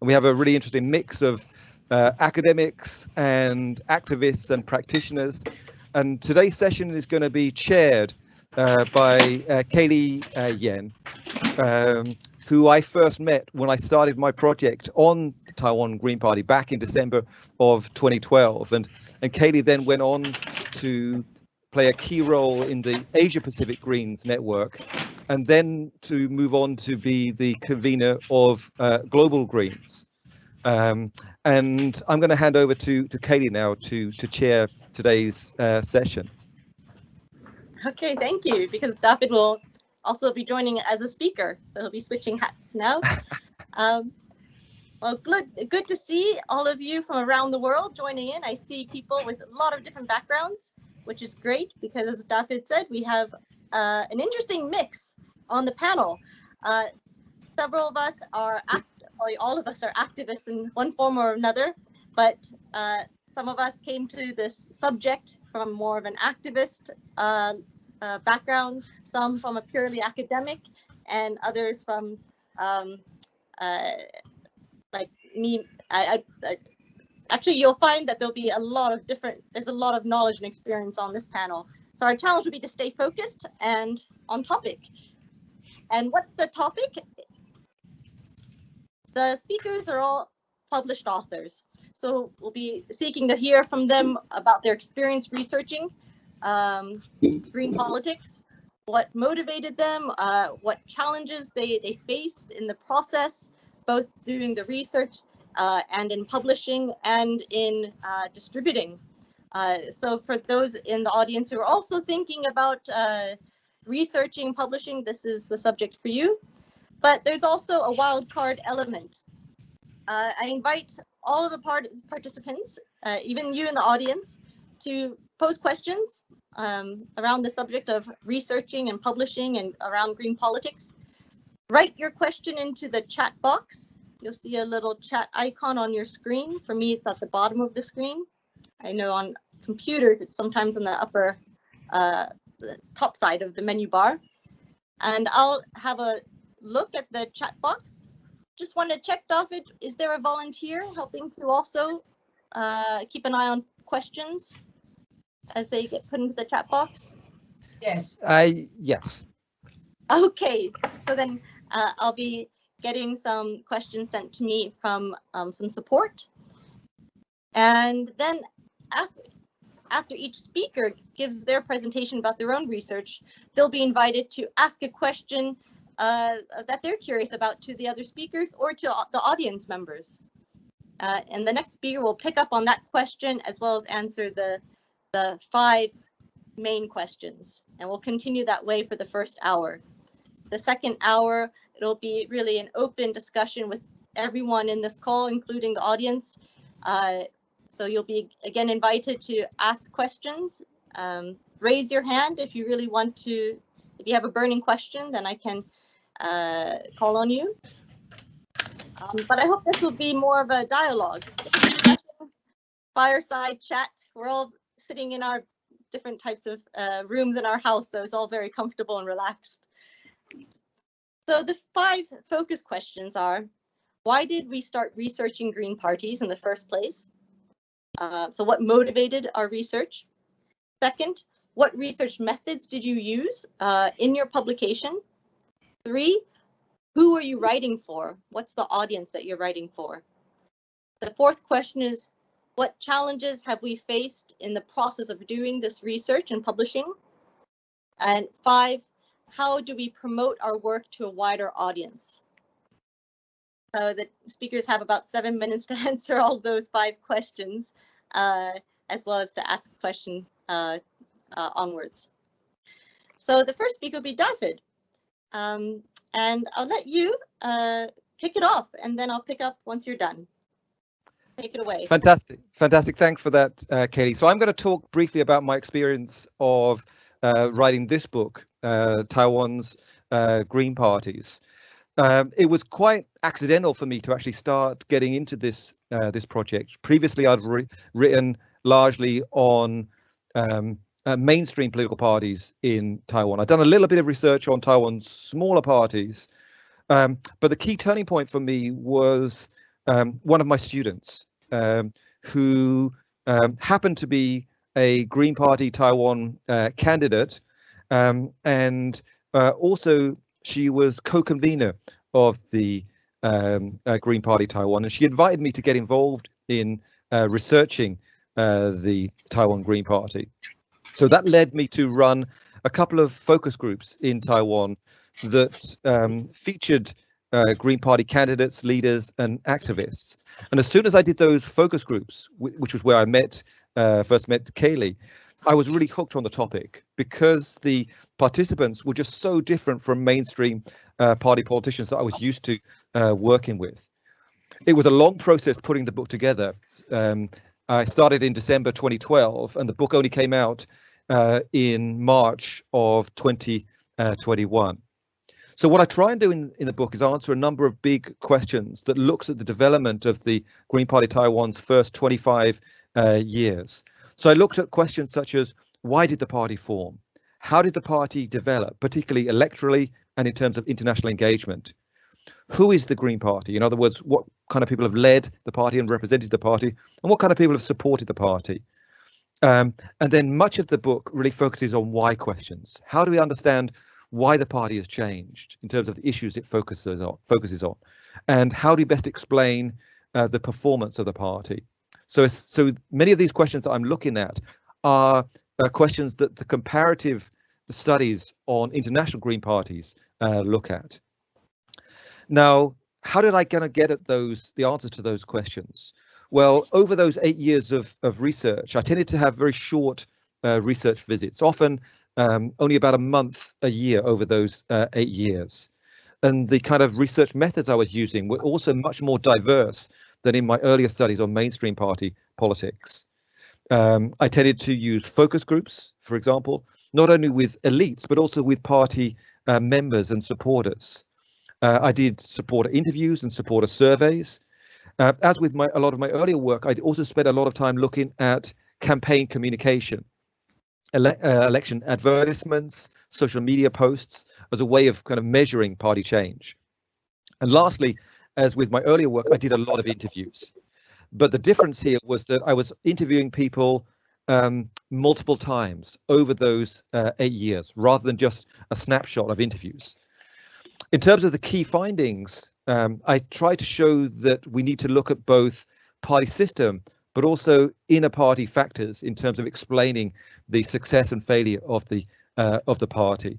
and we have a really interesting mix of uh, academics and activists and practitioners. And today's session is going to be chaired uh, by uh, Kaylee uh, Yen, um, who I first met when I started my project on the Taiwan Green Party back in December of 2012. And, and Kaylee then went on to play a key role in the Asia Pacific Greens Network, and then to move on to be the convener of uh, Global Greens. Um, and I'm going to hand over to, to Kaylee now to, to chair today's uh, session. Okay, thank you, because David will also be joining as a speaker, so he'll be switching hats now. um, well, good, good to see all of you from around the world joining in. I see people with a lot of different backgrounds, which is great because as David said, we have uh, an interesting mix on the panel. Uh, several of us are, all of us are activists in one form or another, but uh, some of us came to this subject from more of an activist uh, uh, background, some from a purely academic, and others from um, uh, like me. I, I, I, actually, you'll find that there'll be a lot of different. There's a lot of knowledge and experience on this panel. So our challenge will be to stay focused and on topic. And what's the topic? The speakers are all published authors. So we'll be seeking to hear from them about their experience researching um, green politics, what motivated them, uh, what challenges they, they faced in the process, both doing the research uh, and in publishing and in uh, distributing. Uh, so for those in the audience who are also thinking about uh, researching, publishing, this is the subject for you. But there's also a wildcard element. Uh, I invite all of the part participants, even you in the audience, to pose questions um, around the subject of researching and publishing and around green politics. Write your question into the chat box. You'll see a little chat icon on your screen. For me, it's at the bottom of the screen. I know on computers, it's sometimes in the upper uh, the top side of the menu bar. And I'll have a look at the chat box. Just want to check, David, is there a volunteer helping to also uh, keep an eye on questions? as they get put into the chat box? Yes. I yes. Okay, so then uh, I'll be getting some questions sent to me from um, some support. And then after, each speaker gives their presentation about their own research, they'll be invited to ask a question uh, that they're curious about to the other speakers or to the audience members. Uh, and the next speaker will pick up on that question as well as answer the the five main questions and we'll continue that way for the first hour. The second hour, it'll be really an open discussion with everyone in this call, including the audience. Uh, so you'll be again invited to ask questions. Um, raise your hand if you really want to, if you have a burning question, then I can uh, call on you. Um, but I hope this will be more of a dialogue. Fireside chat. We're all sitting in our different types of uh, rooms in our house, so it's all very comfortable and relaxed. So the five focus questions are, why did we start researching green parties in the first place? Uh, so what motivated our research? Second, what research methods did you use uh, in your publication? Three, who are you writing for? What's the audience that you're writing for? The fourth question is, what challenges have we faced in the process of doing this research and publishing? And five, how do we promote our work to a wider audience? So the speakers have about seven minutes to answer all those five questions, uh, as well as to ask a question uh, uh, onwards. So the first speaker will be David. Um, and I'll let you uh, kick it off, and then I'll pick up once you're done. Take it away. Fantastic. Fantastic. Thanks for that, uh, Katie. So I'm going to talk briefly about my experience of writing this book, Taiwan's Green Parties. Um, it was quite accidental for me to actually start getting into this uh, this project. Previously, I'd written largely on um, uh, mainstream political parties in Taiwan. I'd done a little bit of research on Taiwan's smaller parties, um, but the key turning point for me was um, one of my students um, who um, happened to be a Green Party Taiwan uh, candidate, um, and uh, also she was co-convener of the um, uh, Green Party Taiwan, and she invited me to get involved in uh, researching uh, the Taiwan Green Party. So that led me to run a couple of focus groups in Taiwan that um, featured uh, Green Party candidates, leaders, and activists. And as soon as I did those focus groups, which was where I met uh, first met Kaylee, I was really hooked on the topic because the participants were just so different from mainstream uh, party politicians that I was used to uh, working with. It was a long process putting the book together. Um, I started in December 2012, and the book only came out uh, in March of 2021. So what I try and do in, in the book is answer a number of big questions that looks at the development of the Green Party Taiwan's first 25 uh, years. So I looked at questions such as why did the party form? How did the party develop, particularly electorally and in terms of international engagement? Who is the Green Party? In other words, what kind of people have led the party and represented the party, and what kind of people have supported the party? Um, and then much of the book really focuses on why questions. How do we understand why the party has changed in terms of the issues it focuses on, focuses on, and how do you best explain uh, the performance of the party? So, so many of these questions that I'm looking at are uh, questions that the comparative studies on international green parties uh, look at. Now, how did I kind of get at those the answers to those questions? Well, over those eight years of, of research, I tended to have very short uh, research visits, often um, only about a month a year over those uh, eight years. And the kind of research methods I was using were also much more diverse than in my earlier studies on mainstream party politics. Um, I tended to use focus groups, for example, not only with elites, but also with party uh, members and supporters. Uh, I did supporter interviews and supporter surveys. Uh, as with my a lot of my earlier work, I also spent a lot of time looking at campaign communication, ele uh, election advertisements, social media posts as a way of kind of measuring party change. And lastly, as with my earlier work, I did a lot of interviews. But the difference here was that I was interviewing people um, multiple times over those uh, eight years, rather than just a snapshot of interviews. In terms of the key findings, um, I tried to show that we need to look at both party system, but also inner party factors in terms of explaining the success and failure of the uh, of the party.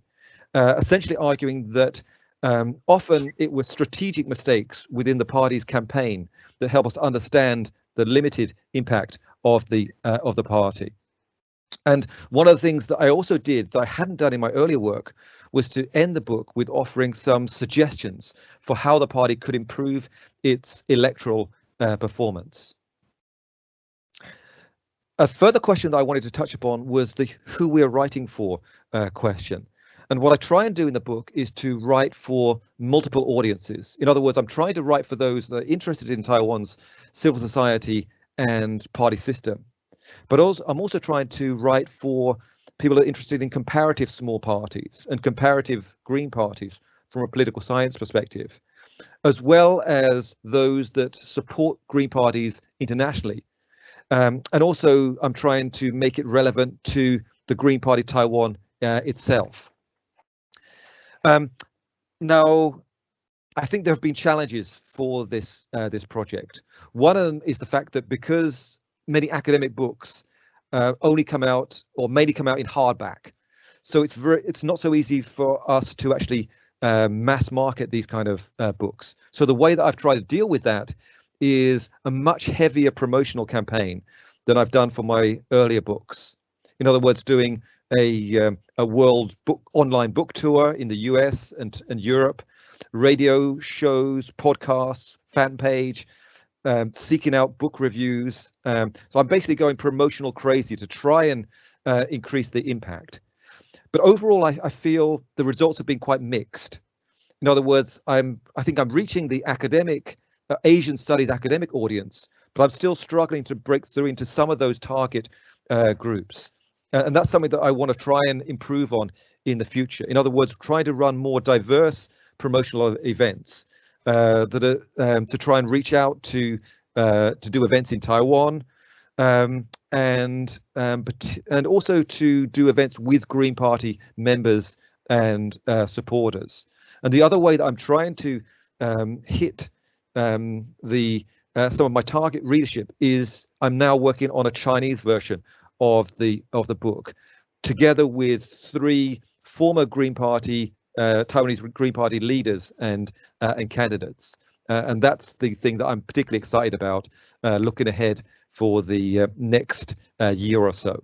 Uh, essentially arguing that um, often it was strategic mistakes within the party's campaign that help us understand the limited impact of the uh, of the party. And one of the things that I also did that I hadn't done in my earlier work was to end the book with offering some suggestions for how the party could improve its electoral uh, performance. A further question that I wanted to touch upon was the who we're writing for uh, question. And what I try and do in the book is to write for multiple audiences. In other words, I'm trying to write for those that are interested in Taiwan's civil society and party system. But also, I'm also trying to write for people that are interested in comparative small parties and comparative green parties from a political science perspective, as well as those that support green parties internationally. Um, and also, I'm trying to make it relevant to the Green Party Taiwan uh, itself. Um, now, I think there have been challenges for this uh, this project. One of them is the fact that because many academic books uh, only come out or mainly come out in hardback, so it's very it's not so easy for us to actually uh, mass market these kind of uh, books. So the way that I've tried to deal with that is a much heavier promotional campaign than I've done for my earlier books. In other words, doing a um, a world book online book tour in the US and and Europe, radio shows, podcasts, fan page, um, seeking out book reviews. Um, so I'm basically going promotional crazy to try and uh, increase the impact. But overall, I, I feel the results have been quite mixed. In other words, I'm I think I'm reaching the academic uh, Asian studies academic audience, but I'm still struggling to break through into some of those target uh, groups. Uh, and that's something that I want to try and improve on in the future. In other words, try to run more diverse promotional events uh, that are um, to try and reach out to uh, to do events in Taiwan, um, and um, but and also to do events with Green Party members and uh, supporters. And the other way that I'm trying to um, hit um, the uh, some of my target readership is I'm now working on a Chinese version of the of the book, together with three former Green Party uh, Taiwanese Green Party leaders and uh, and candidates. Uh, and that's the thing that I'm particularly excited about uh, looking ahead for the uh, next uh, year or so.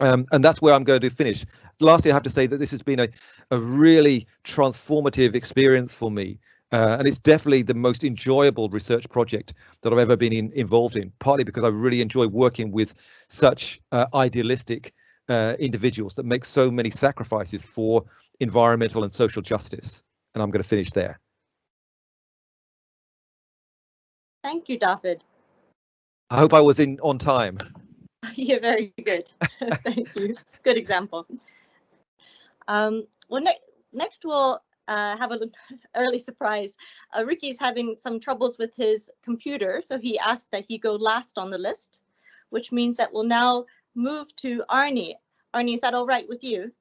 Um, and that's where I'm going to finish. Lastly, I have to say that this has been a, a really transformative experience for me. Uh, and it's definitely the most enjoyable research project that I've ever been in, involved in, partly because I really enjoy working with such uh, idealistic uh, individuals that make so many sacrifices for environmental and social justice. And I'm going to finish there. Thank you, David. I hope I was in on time. You're very good. Thank you. It's a good example. Um, well, ne next we'll uh, have an early surprise. Uh, Ricky's having some troubles with his computer, so he asked that he go last on the list, which means that we'll now move to Arne. Arne, is that all right with you?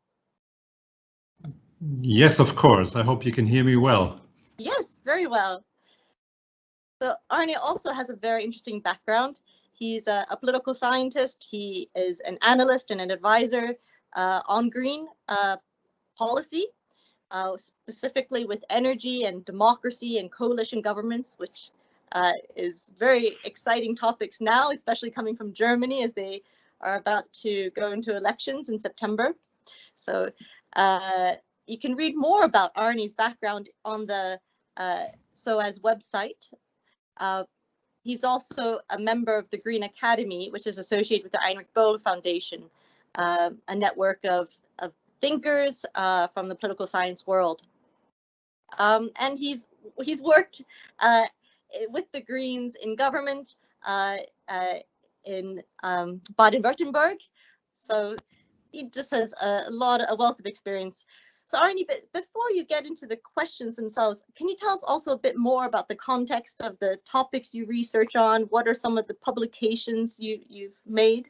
Yes, of course. I hope you can hear me well. Yes, very well. So Arne also has a very interesting background. He's a, a political scientist. He is an analyst and an advisor uh, on green uh, policy, uh, specifically with energy and democracy and coalition governments, which uh, is very exciting topics now, especially coming from Germany as they are about to go into elections in September. So uh, you can read more about Arne's background on the uh, SOAS website, uh, he's also a member of the Green Academy, which is associated with the Heinrich Böll Foundation, uh, a network of thinkers uh, from the political science world. Um, and he's he's worked uh, with the Greens in government uh, uh, in um, Baden-Württemberg. So he just has a lot, a wealth of experience so Arne, but before you get into the questions themselves, can you tell us also a bit more about the context of the topics you research on? What are some of the publications you, you've made?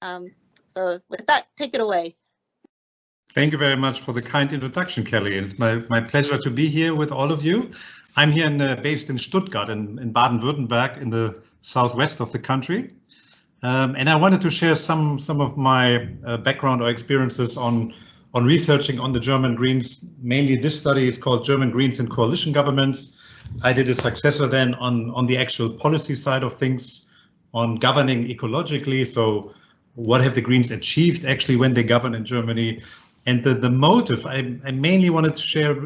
Um, so with that, take it away. Thank you very much for the kind introduction, Kelly. It's my, my pleasure to be here with all of you. I'm here in, uh, based in Stuttgart in, in Baden-Württemberg in the southwest of the country. Um, and I wanted to share some, some of my uh, background or experiences on on researching on the German Greens. Mainly this study is called German Greens and Coalition Governments. I did a successor then on, on the actual policy side of things, on governing ecologically. So what have the Greens achieved actually when they govern in Germany? And the, the motive, I, I mainly wanted to share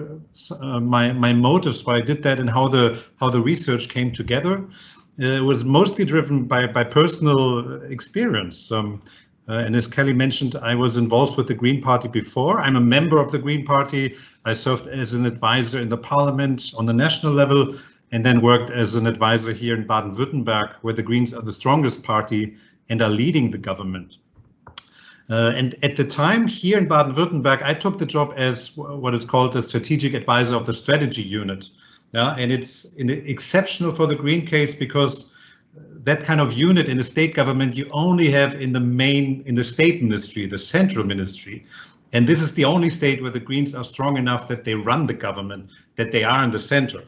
uh, my, my motives why I did that and how the how the research came together. Uh, it was mostly driven by, by personal experience. Um, uh, and as Kelly mentioned, I was involved with the Green Party before. I'm a member of the Green Party. I served as an advisor in the parliament on the national level and then worked as an advisor here in Baden-Württemberg, where the Greens are the strongest party and are leading the government. Uh, and at the time here in Baden-Württemberg, I took the job as what is called a strategic advisor of the strategy unit. Yeah, and it's exceptional for the Green case because that kind of unit in a state government you only have in the main in the state ministry, the central ministry. And this is the only state where the Greens are strong enough that they run the government, that they are in the center.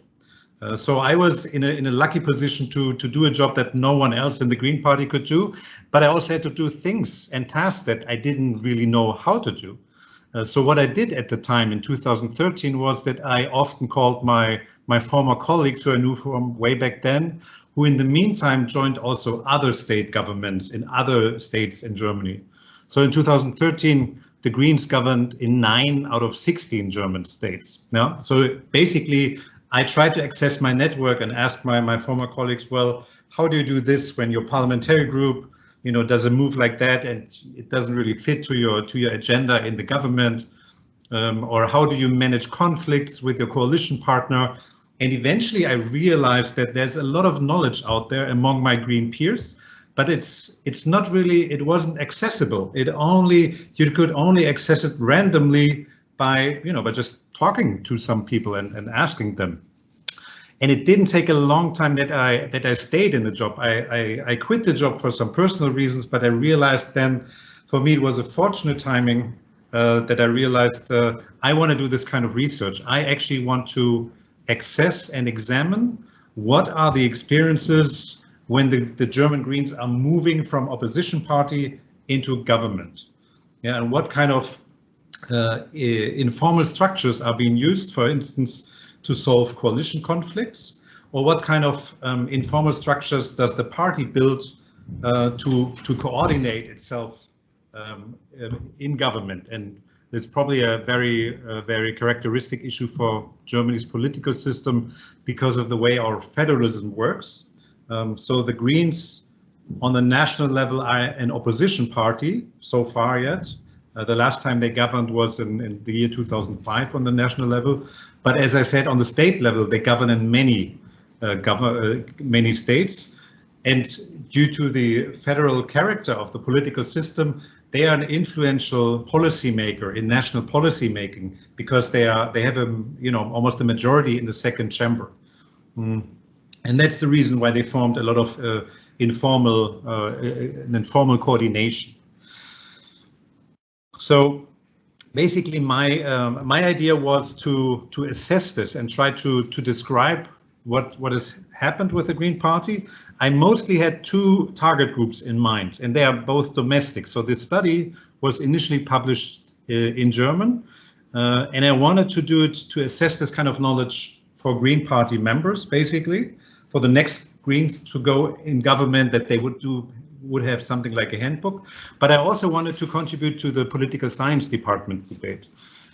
Uh, so I was in a in a lucky position to to do a job that no one else in the Green Party could do, but I also had to do things and tasks that I didn't really know how to do. Uh, so what I did at the time in 2013 was that I often called my my former colleagues who I knew from way back then, who in the meantime joined also other state governments in other states in Germany. So in 2013, the Greens governed in nine out of 16 German states. Now, so basically, I tried to access my network and ask my, my former colleagues, well, how do you do this when your parliamentary group, you know, does a move like that and it doesn't really fit to your to your agenda in the government? Um, or how do you manage conflicts with your coalition partner? And eventually I realized that there's a lot of knowledge out there among my green peers, but it's it's not really, it wasn't accessible. It only, you could only access it randomly by, you know, by just talking to some people and, and asking them. And it didn't take a long time that I that I stayed in the job. I, I, I quit the job for some personal reasons, but I realized then for me it was a fortunate timing uh, that I realized uh, I want to do this kind of research. I actually want to access and examine what are the experiences when the, the German Greens are moving from opposition party into government. Yeah, and what kind of informal structures are being used, for instance, to solve coalition conflicts, or what kind of um, informal structures does the party build uh, to to coordinate itself um, in government? And it's probably a very uh, very characteristic issue for Germany's political system because of the way our federalism works. Um, so the Greens on the national level are an opposition party so far yet. Uh, the last time they governed was in, in, the year 2005 on the national level. But as I said, on the state level, they govern in many, uh, govern, uh, many states. And due to the federal character of the political system, they are an influential policymaker in national policy making because they are they have a you know almost a majority in the second chamber. Mm. And that's the reason why they formed a lot of uh, informal, uh, an informal coordination. So basically my um, my idea was to to assess this and try to to describe what what has happened with the Green Party. I mostly had two target groups in mind, and they are both domestic. So this study was initially published uh, in German, uh, and I wanted to do it to assess this kind of knowledge for Green Party members, basically, for the next Greens to go in government that they would do would have something like a handbook. But I also wanted to contribute to the political science department debate.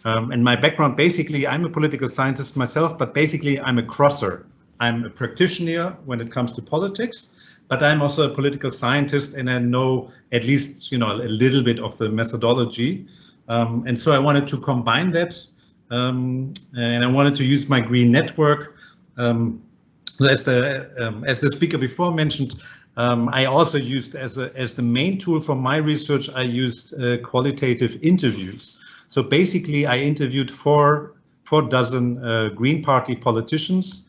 Um, and my background, basically, I'm a political scientist myself, but basically I'm a crosser. I'm a practitioner when it comes to politics, but I'm also a political scientist and I know at least, you know, a little bit of the methodology. Um, and so I wanted to combine that um, and I wanted to use my green network um, as the um, as the speaker before mentioned, um, I also used as a, as the main tool for my research. I used uh, qualitative interviews. So basically, I interviewed four four dozen uh, Green Party politicians,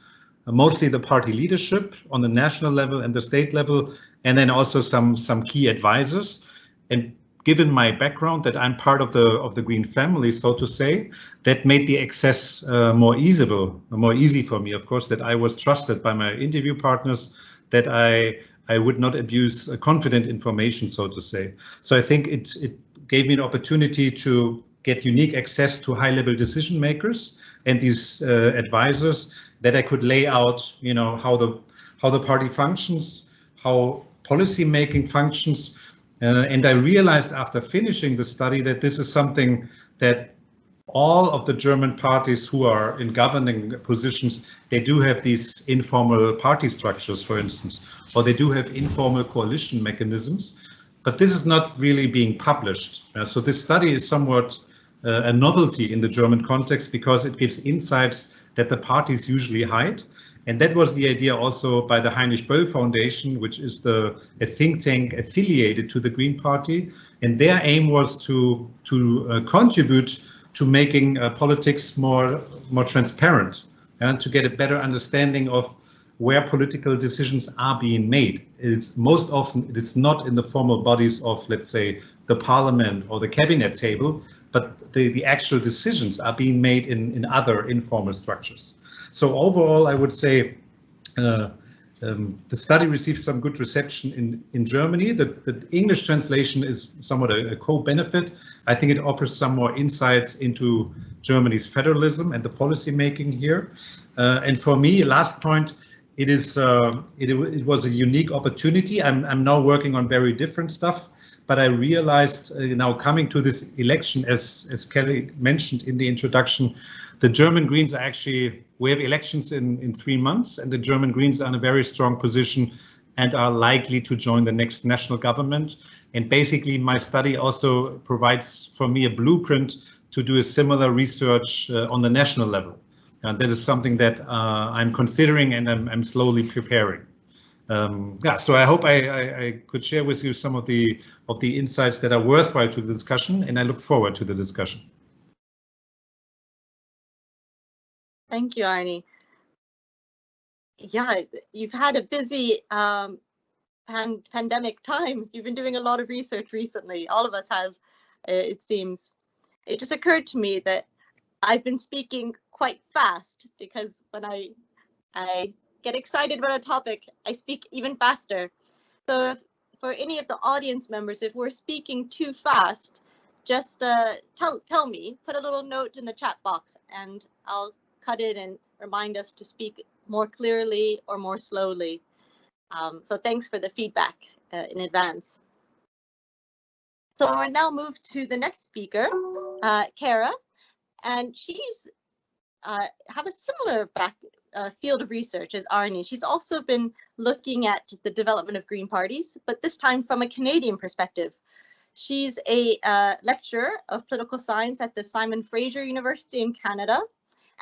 uh, mostly the party leadership on the national level and the state level, and then also some some key advisors. And given my background that I'm part of the of the Green family, so to say, that made the access uh, more easable, more easy for me. Of course, that I was trusted by my interview partners, that I I would not abuse confident information, so to say. So I think it it gave me an opportunity to get unique access to high-level decision makers and these uh, advisors that I could lay out, you know, how the how the party functions, how policy making functions, uh, and I realized after finishing the study that this is something that all of the German parties who are in governing positions, they do have these informal party structures, for instance, or they do have informal coalition mechanisms, but this is not really being published. Uh, so this study is somewhat uh, a novelty in the German context because it gives insights that the parties usually hide. And that was the idea also by the Heinrich Böll Foundation, which is the a think tank affiliated to the Green Party. And their aim was to to uh, contribute to making uh, politics more more transparent and to get a better understanding of where political decisions are being made. It's most often it's not in the formal bodies of, let's say, the parliament or the cabinet table, but the, the actual decisions are being made in, in other informal structures. So overall, I would say uh, um, the study received some good reception in, in Germany. The, the English translation is somewhat a, a co-benefit. I think it offers some more insights into Germany's federalism and the policy making here. Uh, and for me, last point, it is uh, it, it, was a unique opportunity. I'm, I'm now working on very different stuff, but I realized uh, now coming to this election, as, as Kelly mentioned in the introduction, the German Greens are actually, we have elections in, in three months and the German Greens are in a very strong position and are likely to join the next national government. And basically my study also provides for me a blueprint to do a similar research uh, on the national level. And that is something that uh, I'm considering and I'm, I'm slowly preparing. Um, yeah, so I hope I, I, I, could share with you some of the of the insights that are worthwhile to the discussion, and I look forward to the discussion. Thank you, Arne. yeah, you've had a busy um, pan pandemic time. You've been doing a lot of research recently. All of us have, uh, it seems. It just occurred to me that I've been speaking quite fast because when I I get excited about a topic, I speak even faster. So if, for any of the audience members, if we're speaking too fast, just uh, tell tell me. Put a little note in the chat box, and I'll cut it and remind us to speak more clearly or more slowly. Um, so thanks for the feedback uh, in advance. So I now move to the next speaker, uh, Kara, and she's uh, have a similar back uh, field of research as Arne. She's also been looking at the development of green parties, but this time from a Canadian perspective. She's a uh, lecturer of political science at the Simon Fraser University in Canada,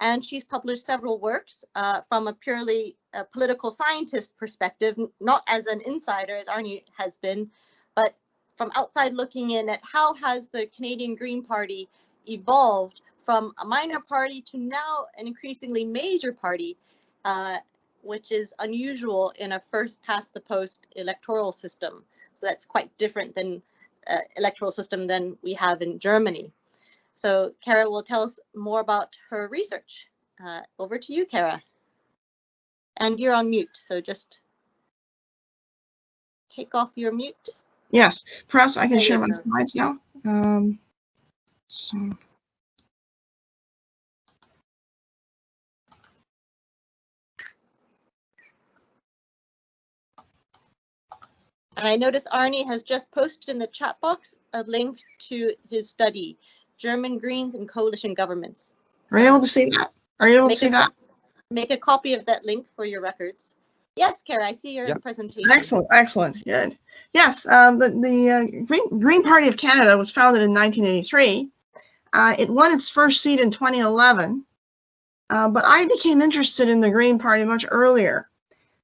and she's published several works uh, from a purely uh, political scientist perspective, not as an insider as Arne has been, but from outside looking in at how has the Canadian Green Party evolved from a minor party to now an increasingly major party, uh, which is unusual in a first past the post electoral system. So that's quite different than uh, electoral system than we have in Germany. So Kara will tell us more about her research. Uh, over to you, Kara. And you're on mute, so just take off your mute. Yes, perhaps I can There share my slides now. Um, so, And I notice Arne has just posted in the chat box a link to his study, German Greens and Coalition Governments. are you able to see that? Are you able to see a- that? Make a copy of that link for your records. Yes, Kara, I see your Yep. presentation. Excellent, excellent, good. Yes, um, the, the uh, Green, Green Party of Canada was founded in 1983. Uh, it won its first seat in 2011, uh, but I became interested in the Green Party much earlier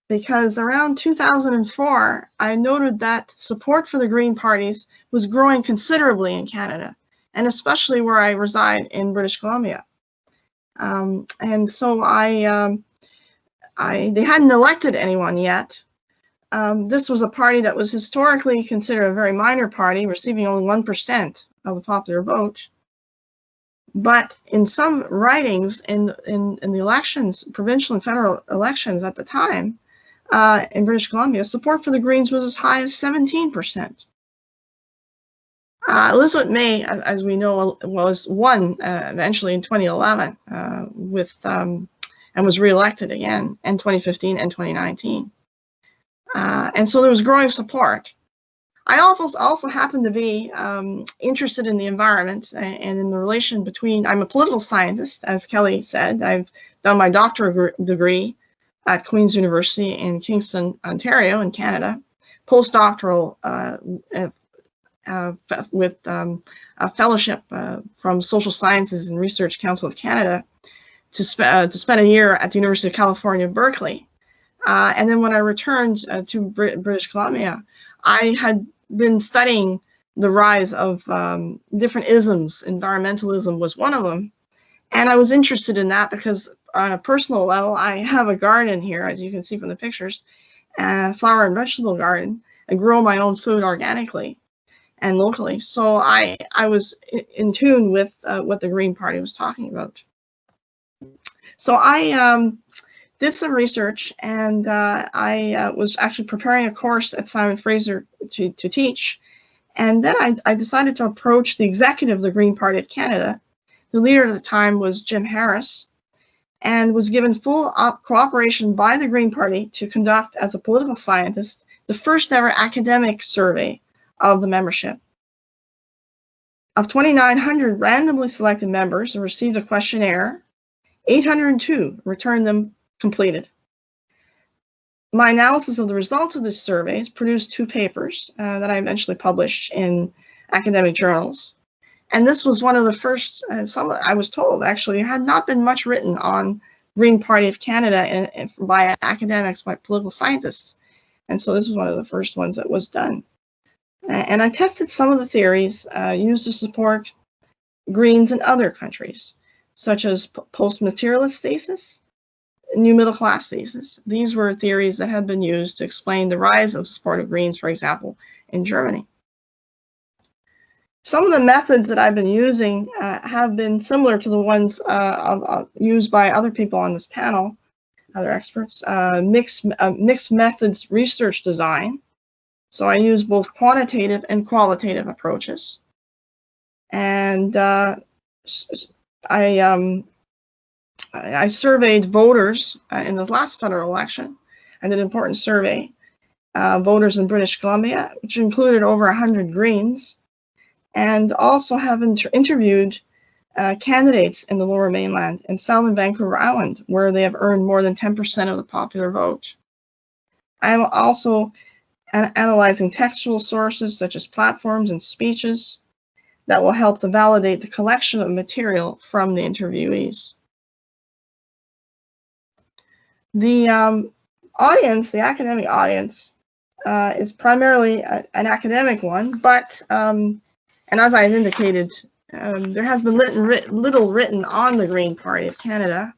because around 2004, I noted that support for the Green parties was growing considerably in Canada, and especially where I reside in British Columbia. Um, and so I, um, I, they hadn't elected anyone yet, um, this was a party that was historically considered a very minor party, receiving only 1% of the popular vote. But in some ridings in, in, in the elections, provincial and federal elections at the time, uh, in British Columbia, support for the Greens was as high as 17%. Uh, Elizabeth May, as we know, was won uh, eventually in 2011 uh, with um, and was reelected again in 2015 and 2019. Uh, and so there was growing support. I also also happen to be um, interested in the environment a- and in the relation between. I'm a political scientist, as Kelly said. I've done my doctorate degree at Queen's University in Kingston, Ontario, in Canada. Postdoctoral uh, with um, a fellowship uh, from Social Sciences and Research Council of Canada to, sp- uh, to spend a year at the University of California, Berkeley. Uh, and then when I returned uh, to Brit- British Columbia, I had been studying the rise of um, different isms. Environmentalism was one of them. And I was interested in that because on a personal level, I have a garden here, as you can see from the pictures, a flower and vegetable garden. I grow my own food organically and locally. So I, I was in, tune with uh, what the Green Party was talking about. So I um, did some research and uh, I uh, was actually preparing a course at Simon Fraser to, to teach. And then I, I decided to approach the executive of the Green Party of Canada. The leader at the time was Jim Harris and was given full op- cooperation by the Green Party to conduct, as a political scientist, the first ever academic survey of the membership. Of 2,900 randomly selected members who received a questionnaire, 802 returned them completed. My analysis of the results of this survey has produced two papers uh, that I eventually published in academic journals. And this was one of the first, uh, some I was told actually, there had not been much written on Green Party of Canada and by academics, by political scientists. And so this was one of the first ones that was done. Uh, and I tested some of the theories uh, used to support Greens in other countries, such as post-materialist thesis, new middle class thesis. These were theories that had been used to explain the rise of supportive Greens, for example, in Germany. Some of the methods that I've been using uh, have been similar to the ones uh, used by other people on this panel, other experts. Uh, mixed, uh, mixed methods research design. So I use both quantitative and qualitative approaches. And uh, I um, I surveyed voters uh, in the last federal election. and an important survey, uh, voters in British Columbia, which included over 100 Greens, and also have inter interviewed uh, candidates in the Lower Mainland and South and Vancouver Island, where they have earned more than 10% of the popular vote. I'm also analyzing textual sources such as platforms and speeches that will help to validate the collection of material from the interviewees. The um, audience, the academic audience, uh, is primarily a, an academic one, but, um, and as I've indicated, um, there has been written, little written on the Green Party of Canada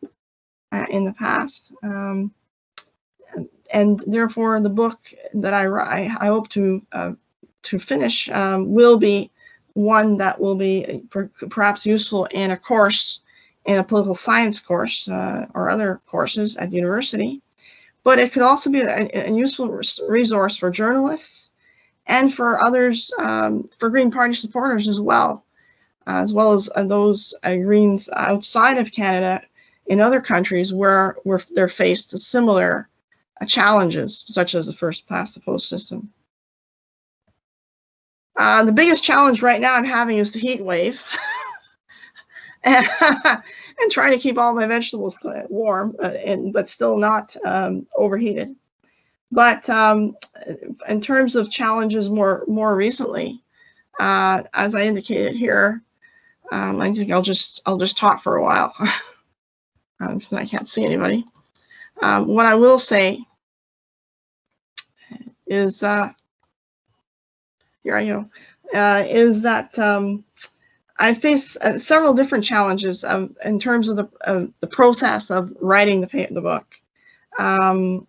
uh, in the past. Um, and therefore, the book that I, I, I hope to uh, to finish um, will be one that will be perhaps useful in a course in a political science course uh, or other courses at university, but it could also be a, a useful resource for journalists and for others, um, for Green Party supporters as well, as well as uh, those uh, Greens outside of Canada in other countries where, where they're faced with similar uh, challenges, such as the first past the post system. Uh, the biggest challenge right now I'm having is the heat wave. and, and trying to keep all my vegetables warm, uh, and but still not um, overheated. But um, in terms of challenges more more recently, uh, as I indicated here, um, I think I'll just I'll just talk for a while. um, I can't see anybody. Um, what I will say is uh, here I go uh, is that um, I face uh, several different challenges um, in terms of the, the process of writing the, the book. Um,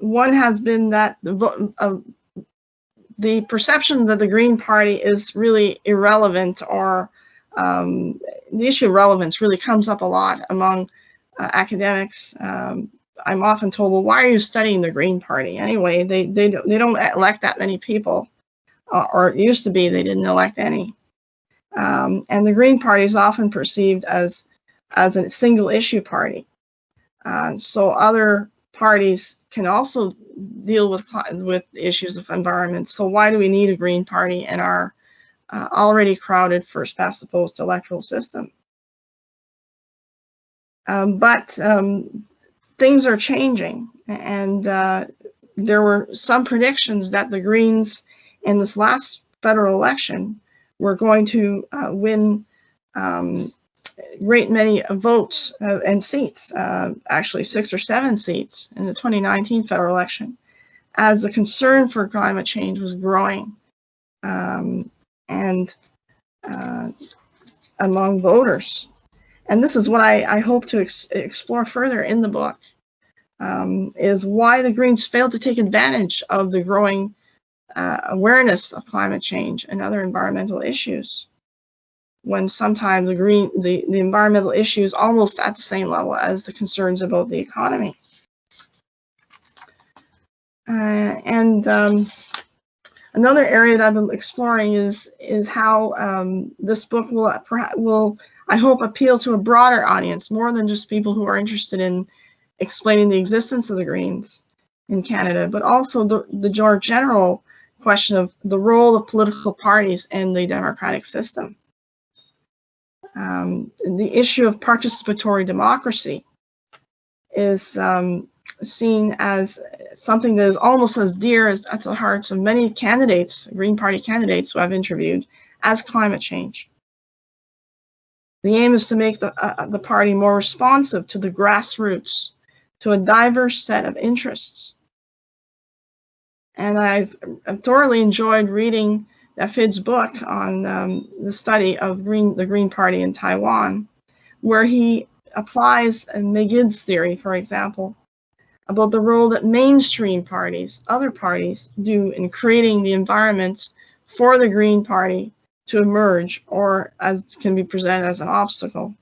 one has been that the, uh, the perception that the Green Party is really irrelevant or um, the issue of relevance really comes up a lot among uh, academics. Um, I'm often told, well, why are you studying the Green Party? Anyway, they, they, they don't elect that many people, uh, or it used to be they didn't elect any. Um, and the Green Party is often perceived as, as a single issue party. Uh, so other parties can also deal with, with issues of environment. So why do we need a Green Party in our uh, already crowded first past the post electoral system? Um, but um, things are changing and uh, there were some predictions that the Greens in this last federal election we're going to uh, win um, great many votes uh, and seats, uh, actually six or seven seats in the 2019 federal election, as the concern for climate change was growing um, and uh, among voters. And this is what I, I hope to ex explore further in the book, um, is why the Greens failed to take advantage of the growing uh, awareness of climate change and other environmental issues when sometimes the green the, the environmental issues almost at the same level as the concerns about the economy. Uh, and um, another area that I've been exploring is is how um, this book will will I hope appeal to a broader audience, more than just people who are interested in explaining the existence of the Greens in Canada, but also the the general question of the role of political parties in the democratic system. Um, the issue of participatory democracy is um, seen as something that is almost as dear as to the hearts of many candidates, Green Party candidates who I've interviewed, as climate change. The aim is to make the, uh, the party more responsive to the grassroots, to a diverse set of interests, and I've, I've thoroughly enjoyed reading Fid's book on um, the study of green, the Green Party in Taiwan, where he applies McGidd's theory, for example, about the role that mainstream parties, other parties, do in creating the environment for the Green Party to emerge or as can be presented as an obstacle.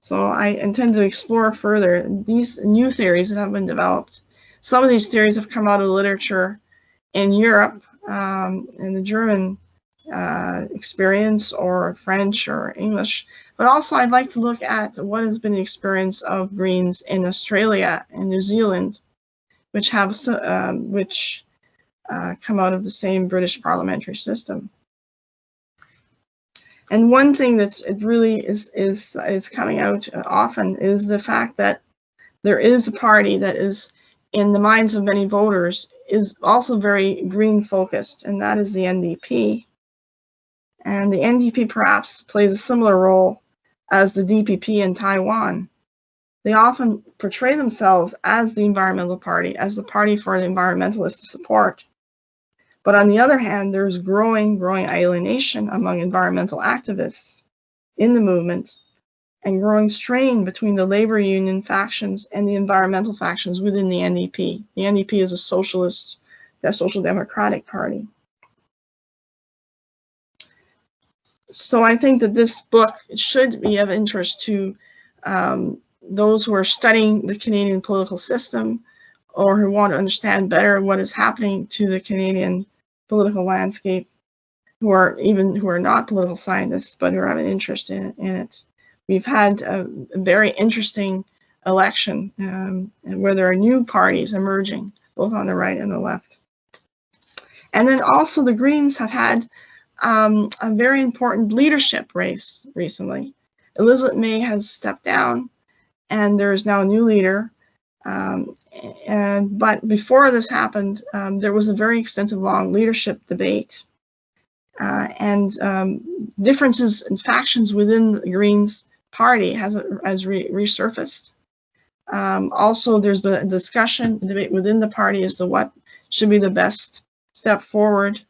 So I intend to explore further these new theories that have been developed. Some of these theories have come out of literature in Europe, um, in the German uh, experience or French or English, but also I'd like to look at what has been the experience of Greens in Australia and New Zealand, which have um, which uh, come out of the same British parliamentary system. And one thing that's it really is is is coming out often is the fact that there is a party that is in the minds of many voters is also very green focused, and that is the NDP. And the NDP perhaps plays a similar role as the DPP in Taiwan. They often portray themselves as the environmental party, as the party for the environmentalists to support. But on the other hand, there's growing, growing alienation among environmental activists in the movement and growing strain between the labor union factions and the environmental factions within the NDP. The NDP is a socialist, a social democratic party. So I think that this book should be of interest to um, those who are studying the Canadian political system or who want to understand better what is happening to the Canadian political landscape who are even who are not political scientists but who have an interest in, in it. We've had a, a very interesting election um, where there are new parties emerging, both on the right and the left. And then also the Greens have had um, a very important leadership race recently. Elizabeth May has stepped down and there is now a new leader. Um, and but before this happened, um, there was a very extensive, long leadership debate, uh, and um, differences and factions within the Greens party has has re resurfaced. Um, also, there's been a discussion, debate within the party as to what should be the best step forward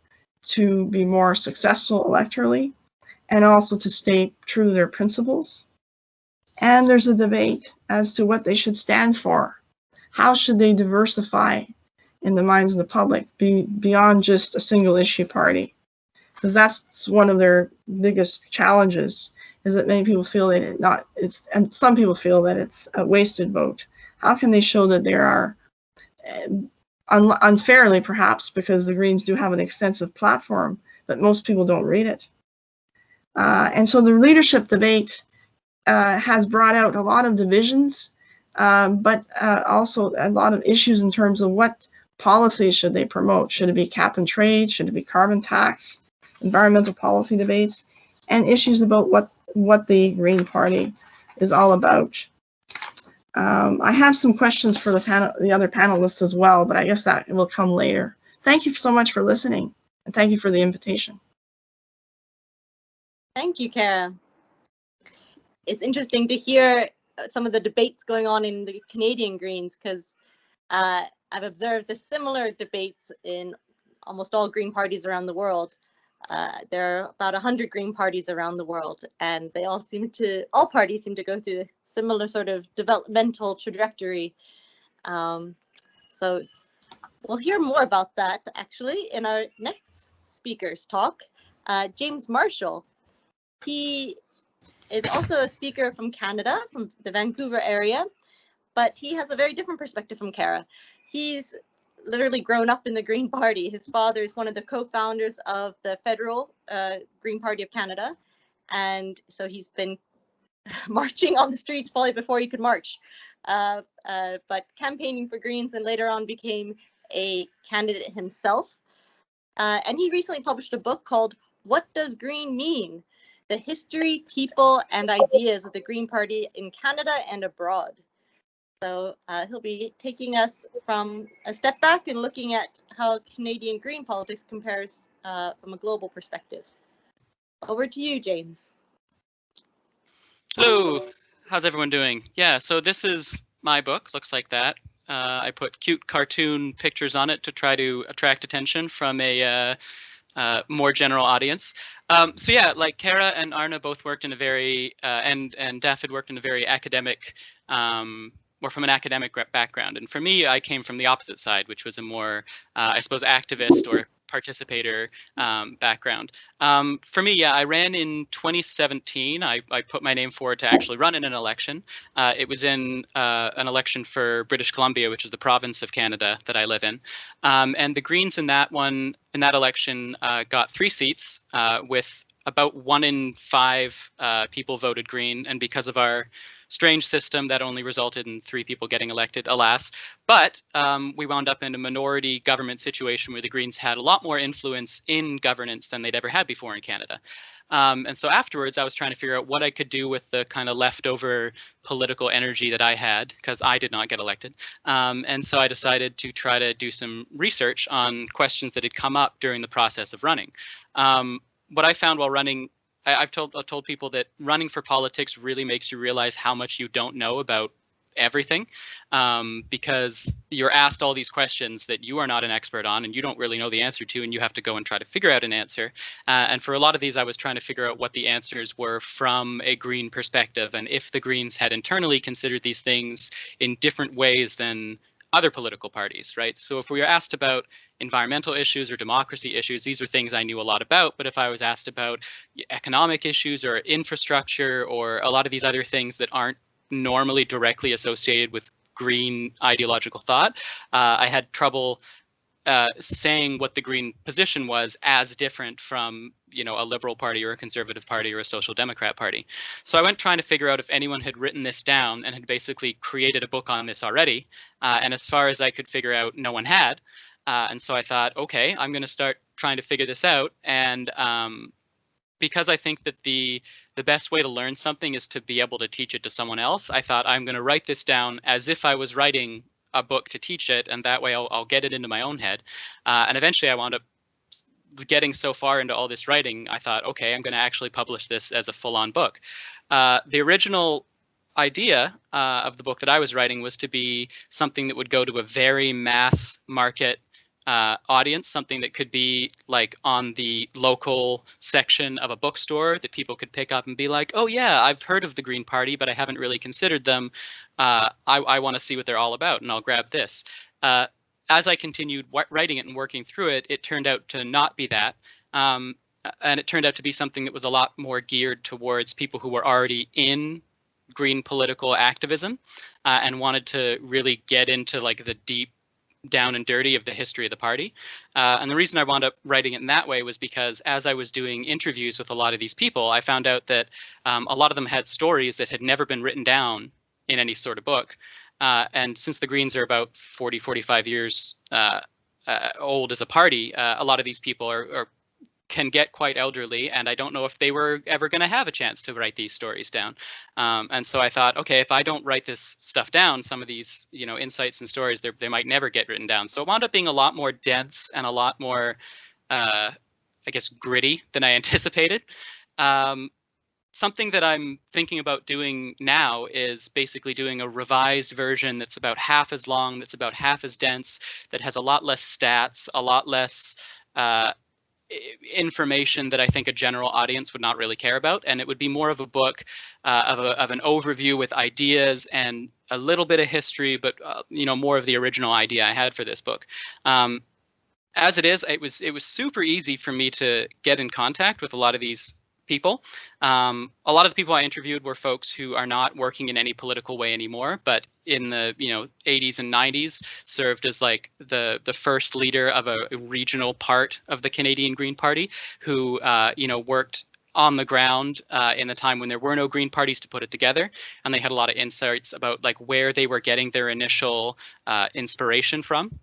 to be more successful electorally, and also to stay true to their principles. And there's a debate as to what they should stand for how should they diversify in the minds of the public be beyond just a single issue party? Because that's one of their biggest challenges is that many people feel that it not it's and some people feel that it's a wasted vote. How can they show that there are um, un unfairly perhaps because the Greens do have an extensive platform, but most people don't read it. Uh, and so the leadership debate uh, has brought out a lot of divisions um, but uh, also a lot of issues in terms of what policies should they promote. Should it be cap and trade? Should it be carbon tax? Environmental policy debates, and issues about what what the Green Party is all about. Um, I have some questions for the panel, the other panelists as well, but I guess that will come later. Thank you so much for listening, and thank you for the invitation. Thank you, Kara. It's interesting to hear some of the debates going on in the Canadian Greens because uh, I've observed the similar debates in almost all Green parties around the world. Uh, there are about 100 Green parties around the world, and they all seem to, all parties seem to go through a similar sort of developmental trajectory. Um, so we'll hear more about that actually in our next speaker's talk. Uh, James Marshall, he is also a speaker from Canada, from the Vancouver area, but he has a very different perspective from Kara. He's literally grown up in the Green Party. His father is one of the co-founders of the Federal uh, Green Party of Canada, and so he's been marching on the streets probably before he could march, uh, uh, but campaigning for Greens and later on became a candidate himself. Uh, and he recently published a book called What Does Green Mean? the history, people, and ideas of the Green Party in Canada and abroad. So uh, he'll be taking us from a step back and looking at how Canadian green politics compares uh, from a global perspective. Over to you, James. Hello, how's everyone doing? Yeah, so this is my book, looks like that. Uh, I put cute cartoon pictures on it to try to attract attention from a uh, uh, more general audience. Um, so yeah, like Kara and Arne both worked in a very, uh, and and David worked in a very academic, um, or from an academic background. And for me, I came from the opposite side, which was a more, uh, I suppose, activist or participator um, background. Um, for me, yeah, I ran in 2017. I, I, put my name forward to actually run in an election. Uh, it was in uh, an election for British Columbia, which is the province of Canada that I live in. Um, and the Greens in that one, in that election, uh, got three seats uh, with about one in five uh, people voted Green. And because of our strange system that only resulted in three people getting elected, alas. But um, we wound up in a minority government situation where the Greens had a lot more influence in governance than they'd ever had before in Canada. Um, and so afterwards, I was trying to figure out what I could do with the kind of leftover political energy that I had, because I did not get elected. Um, and so I decided to try to do some research on questions that had come up during the process of running. Um, what I found while running I, have told I've told people that running for politics really makes you realize how much you don't know about everything um, because you're asked all these questions that you are not an expert on and you don't really know the answer to and you have to go and try to figure out an answer. Uh, and for a lot of these i was trying to figure out what the answers were from a green perspective and if the greens had internally considered these things in different ways than other political parties right so if we were asked about environmental issues or democracy issues. These are things I knew a lot about. But if I was asked about economic issues or infrastructure or a lot of these other things that aren't normally directly associated with green ideological thought, uh, I had trouble uh, saying what the green position was as different from you know a liberal party or a conservative party or a social democrat party so i went trying to figure out if anyone had written this down and had basically created a book on this already uh, and as far as i could figure out no one had uh, and so I thought, okay, I'm going to start trying to figure this out. And um, because I think that the the best way to learn something is to be able to teach it to someone else, I thought I'm going to write this down as if I was writing a book to teach it, and that way I'll, I'll get it into my own head. Uh, and eventually, I wound up getting so far into all this writing, I thought, okay, I'm going to actually publish this as a full-on book. Uh, the original idea uh, of the book that I was writing was to be something that would go to a very mass market uh, audience, something that could be like on the local section of a bookstore that people could pick up and be like, oh yeah, I've heard of the Green Party, but I haven't really considered them. Uh, I, I want to see what they're all about, and I'll grab this. Uh, as I continued writing it and working through it, it turned out to not be that. Um, and it turned out to be something that was a lot more geared towards people who were already in green political activism uh, and wanted to really get into like the deep down and dirty of the history of the party. Uh, and the reason I wound up writing it in that way was because as I was doing interviews with a lot of these people, I found out that um, a lot of them had stories that had never been written down in any sort of book. Uh, and since the Greens are about 40, 45 years uh, uh, old as a party, uh, a lot of these people are, are can get quite elderly, and I don't know if they were ever going to have a chance to write these stories down. Um, and so I thought, okay, if I don't write this stuff down, some of these, you know, insights and stories, they might never get written down. So it wound up being a lot more dense and a lot more, uh, I guess, gritty than I anticipated. Um, something that I'm thinking about doing now is basically doing a revised version that's about half as long, that's about half as dense, that has a lot less stats, a lot less uh, information that I think a general audience would not really care about. And it would be more of a book uh, of, a, of an overview with ideas and a little bit of history, but uh, you know more of the original idea I had for this book. Um, as it is, it was it was super easy for me to get in contact with a lot of these people. Um, a lot of the people I interviewed were folks who are not working in any political way anymore, but in the you know 80s and 90s served as like the the first leader of a regional part of the Canadian Green Party, who uh, you know worked on the ground uh, in the time when there were no green parties to put it together and they had a lot of insights about like where they were getting their initial uh, inspiration from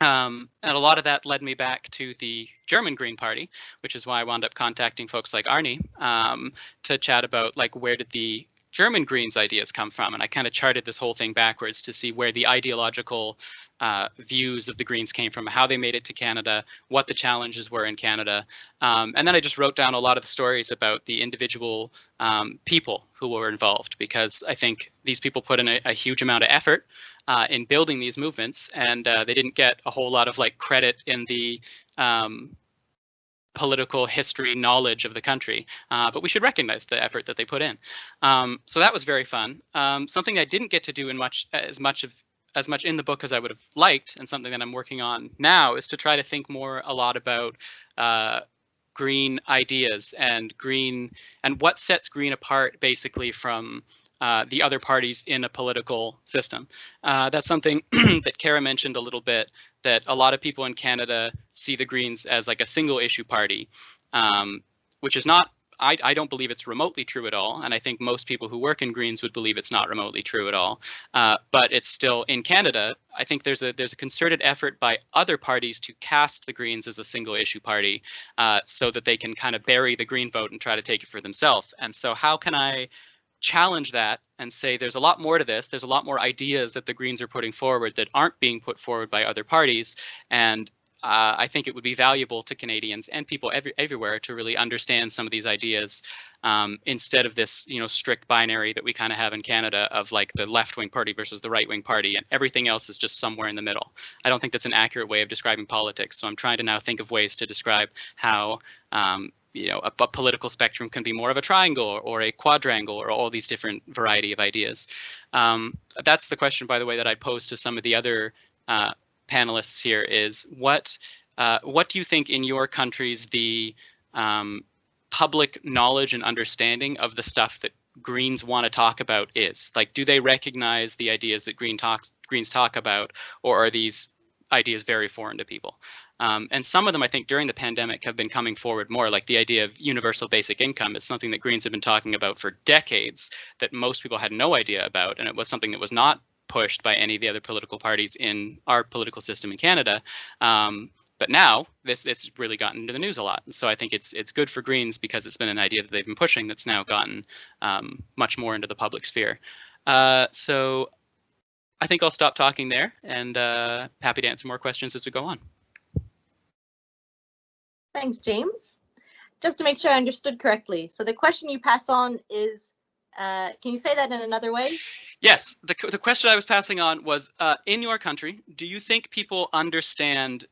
um, and a lot of that led me back to the German Green Party, which is why I wound up contacting folks like Arnie um, to chat about like where did the German Greens ideas come from. And I kind of charted this whole thing backwards to see where the ideological uh, views of the Greens came from, how they made it to Canada, what the challenges were in Canada. Um, and then I just wrote down a lot of the stories about the individual um, people who were involved, because I think these people put in a, a huge amount of effort uh, in building these movements, and uh, they didn't get a whole lot of like credit in the um, political history knowledge of the country, uh, but we should recognize the effort that they put in. Um, so that was very fun. Um, something I didn't get to do in much as much of as much in the book as I would have liked, and something that I'm working on now is to try to think more a lot about uh, green ideas and green and what sets green apart basically from uh, the other parties in a political system. Uh, that's something that Kara mentioned a little bit, that a lot of people in Canada see the Greens as like a single issue party, um, which is not I, I, don't believe it's remotely true at all, and I think most people who work in Greens would believe it's not remotely true at all. Uh, but it's still in Canada. I think there's a there's a concerted effort by other parties to cast the Greens as a single issue party, uh, so that they can kind of bury the Green vote and try to take it for themselves. And so, how can I challenge that and say there's a lot more to this. There's a lot more ideas that the Greens are putting forward that aren't being put forward by other parties. And uh, I think it would be valuable to Canadians and people every, everywhere to really understand some of these ideas um, instead of this, you know, strict binary that we kind of have in Canada of like the left-wing party versus the right-wing party, and everything else is just somewhere in the middle. I don't think that's an accurate way of describing politics. So I'm trying to now think of ways to describe how um, you know, a, a, political spectrum can be more of a triangle or, or, a quadrangle or all these different variety of ideas. Um, that's the question, by the way, that I pose to some of the other uh, panelists here is what uh, what do you think in your countries the um, public knowledge and understanding of the stuff that Greens want to talk about is? Like, do they recognize the ideas that Green talks, Greens talk about, or are these ideas very foreign to people? Um, and some of them, I think, during the pandemic have been coming forward more, like the idea of universal basic income is something that Greens have been talking about for decades that most people had no idea about. And it was something that was not pushed by any of the other political parties in our political system in Canada. Um, but now this it's really gotten into the news a lot. So I think it's it's good for Greens because it's been an idea that they've been pushing that's now gotten um, much more into the public sphere. Uh, so I think I'll stop talking there and uh, happy to answer more questions as we go on. Thanks, James. Just to make sure I understood correctly. So the question you pass on is, uh, can you say that in another way? Yes, the, the question I was passing on was, uh, in your country, do you think people understand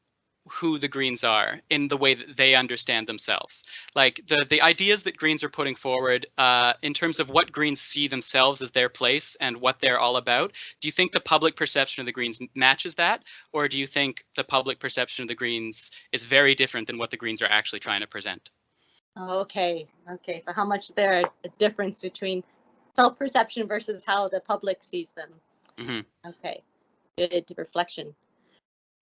who the Greens are in the way that they understand themselves. Like the the ideas that Greens are putting forward uh, in terms of what Greens see themselves as their place and what they're all about. Do you think the public perception of the Greens matches that, or do you think the public perception of the Greens is very different than what the Greens are actually trying to present? Okay, okay. So how much there a difference between self-perception versus how the public sees them? Mm-hmm. Okay, good reflection.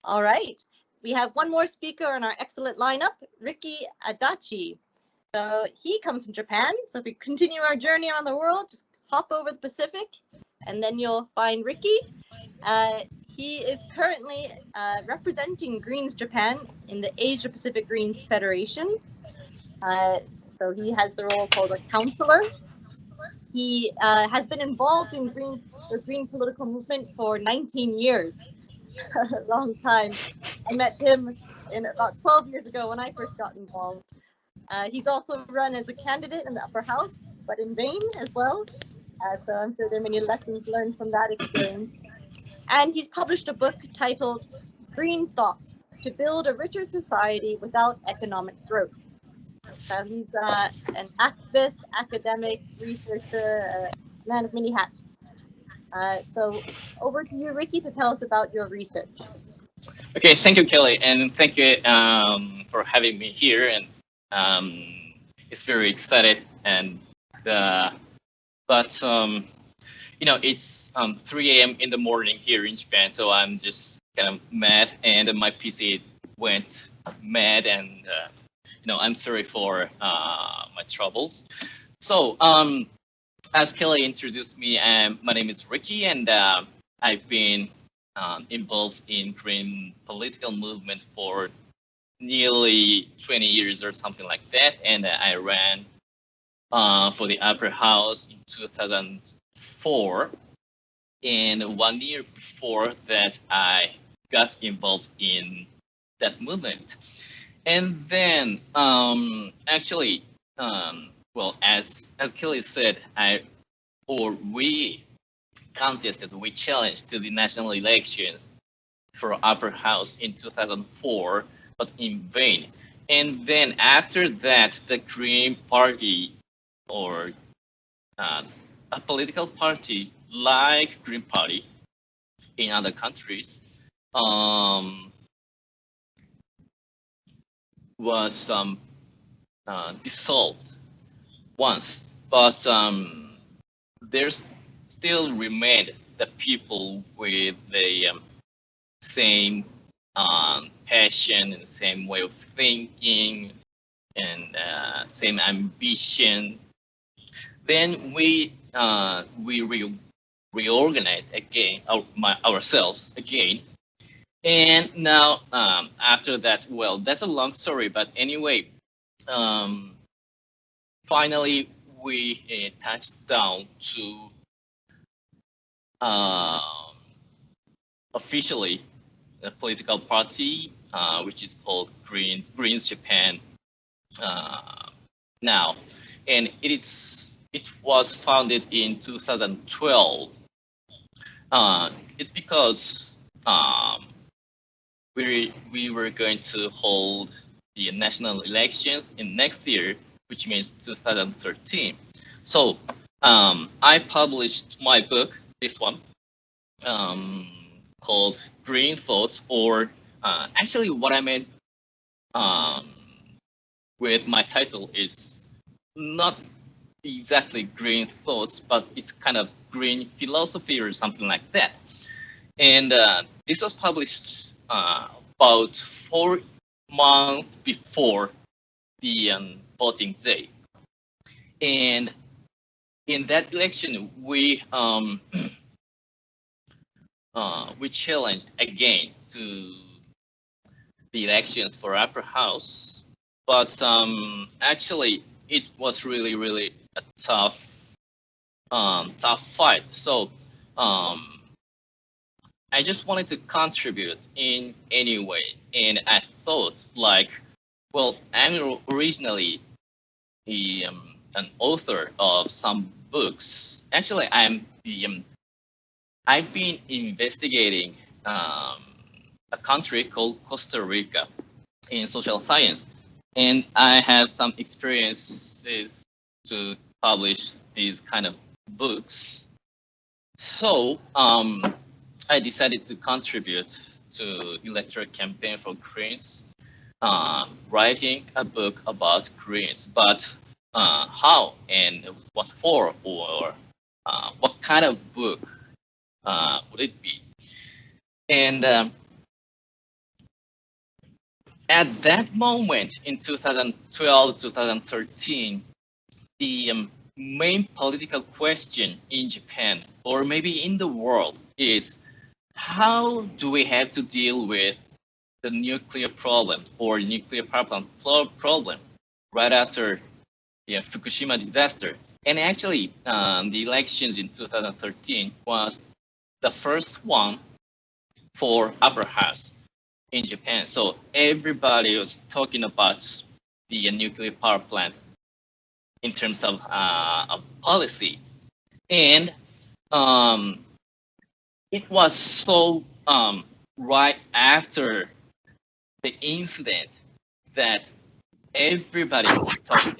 All right we have one more speaker in our excellent lineup, Ricky Adachi. So he comes from Japan. So if we continue our journey around the world, just hop over the Pacific and then you'll find Ricky. Uh, he is currently uh, representing Greens Japan in the Asia Pacific Greens Federation. Uh, so he has the role called a counselor. He uh, has been involved in green, the green political movement for 19 years. a long time. I met him in about 12 years ago when I first got involved. Uh, he's also run as a candidate in the upper house, but in vain as well. Uh, so I'm sure there are many lessons learned from that experience. And he's published a book titled Green Thoughts to Build a Richer Society Without Economic Growth. So he's uh, an activist, academic, researcher, man of many hats. Uh, so over to you, Ricky, to tell us about your research. Okay, thank you, Kelly, and thank you um, for having me here. And um, it's very excited, and uh, but um, you know it's um, 3 a.m. in the morning here in Japan, so I'm just kind of mad, and my PC went mad, and uh, you know I'm sorry for uh, my troubles. So um, as Kelly introduced me, um, my name is Ricky, and uh, I've been um, involved in green political movement for nearly 20 years or something like that. And I ran uh, for the upper house in 2004. And one year before that, I got involved in that movement. And then, um, actually, um, well, as as Kelly said, I or we contested, we challenged to the national elections for upper house in 2004, but in vain. and then after that, the Green Party or uh, a political party like Green Party in other countries um, was um, uh, dissolved once, but um, there's still remained the people with the um, same um, passion and same way of thinking and uh, same ambition. Then we uh, we re reorganize again our, my, ourselves again. And now um, after that, well, that's a long story, but anyway, um, finally we uh, touched down to uh, officially a political party, uh, which is called Greens, Greens Japan uh, now. And it is it was founded in 2012. Uh, it's because um, we we were going to hold the national elections in next year, which means 2013. So um, I published my book, this one, um, called Green Thoughts, or uh, actually what I meant um, with my title is not exactly green thoughts, but it's kind of green philosophy or something like that. And uh, this was published uh, about four months before the um, voting day. And in that election, we um, uh, we challenged again to the elections for upper house, but um, actually it was really really a tough um, tough fight. So um, I just wanted to contribute in any way, and I thought like, well, I'm originally the, um, an author of some books. Actually, I'm um, I've been investigating um, a country called Costa Rica in social science, and I have some experiences to publish these kind of books. So um, I decided to contribute to electoral campaign for Greens, uh, writing a book about Greens, but uh, how and what for or uh, what kind of book uh, would it be? And um, at that moment in 2012, 2013, the um, main political question in Japan, or maybe in the world, is how do we have to deal with the nuclear problem or nuclear plant problem right after the Fukushima disaster? And actually, um, the elections in 2013 was the first one for upper house in Japan. So everybody was talking about the nuclear power plant in terms of, uh, policy. And um, it was so um, right after the incident that everybody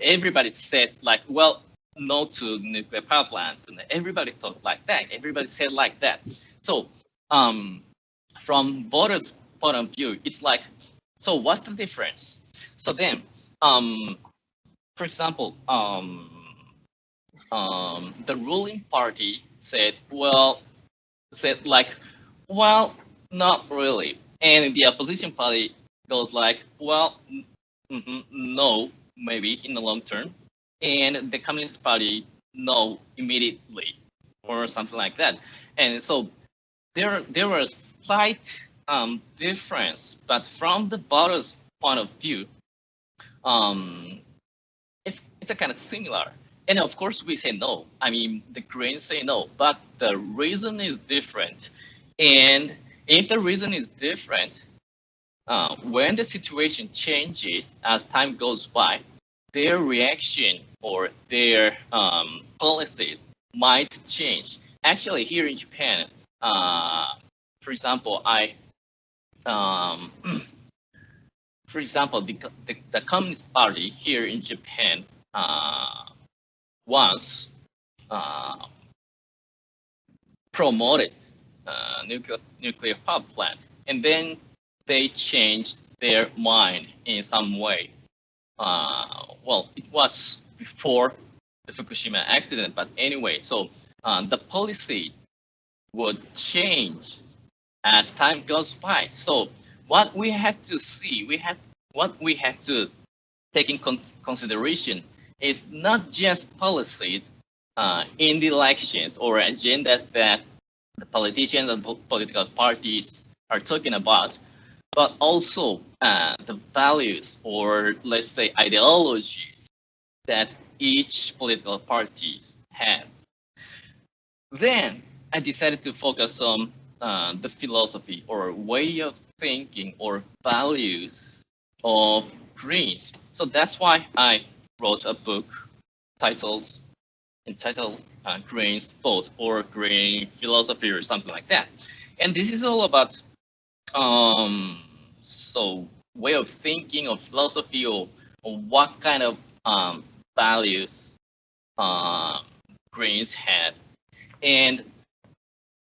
everybody said like, well, no to nuclear power plants, and everybody thought like that. Everybody said like that. So, um, from voters' point of view, it's like, so what's the difference? So then, um, for example, um, um, the ruling party said, well, said like, well, not really, and the opposition party goes like, well, no, maybe in the long term, and the Communist Party no immediately or something like that. And so there there was slight um, difference, but from the voters' point of view, um, it's it's a kind of similar. And of course, we say no. I mean, the Greens say no, but the reason is different. And if the reason is different, uh, when the situation changes as time goes by, their reaction or their um, policies might change. Actually, here in Japan, uh, for example, I um, for example, the, the, the Communist Party here in Japan uh, once uh, promoted nuclear, nuclear power plant, and then they changed their mind in some way. Uh, well, it was before the Fukushima accident, but anyway, so uh, the policy would change as time goes by. So what we have to see, we have what we have to take in con consideration is not just policies uh, in the elections or agendas that the politicians and political parties are talking about, but also uh, the values or let's say ideologies that each political party has. Then I decided to focus on uh, the philosophy or way of thinking or values of Greens. So that's why I wrote a book titled entitled uh, Green's Thought or Green Philosophy or something like that. And this is all about um, so way of thinking or philosophy or, or what kind of um, values uh, Greens had. And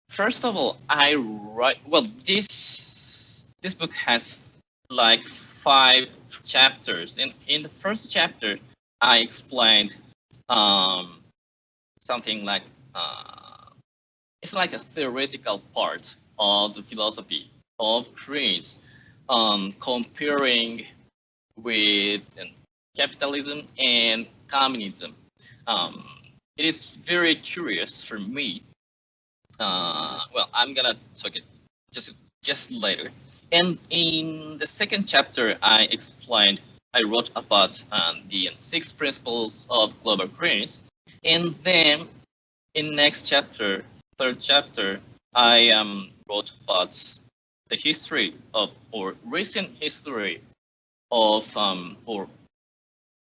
first of all, I write well this this book has like five chapters. And in the first chapter, I explained um, something like uh, it's like a theoretical part of the philosophy of Greens, um, comparing with capitalism and communism. Um, it is very curious for me. Uh, well, I'm gonna talk it just just later. And in the second chapter, I explained, I wrote about um, the six principles of global greens. And then in next chapter, third chapter, I um, wrote about the history of, or recent history of, um, or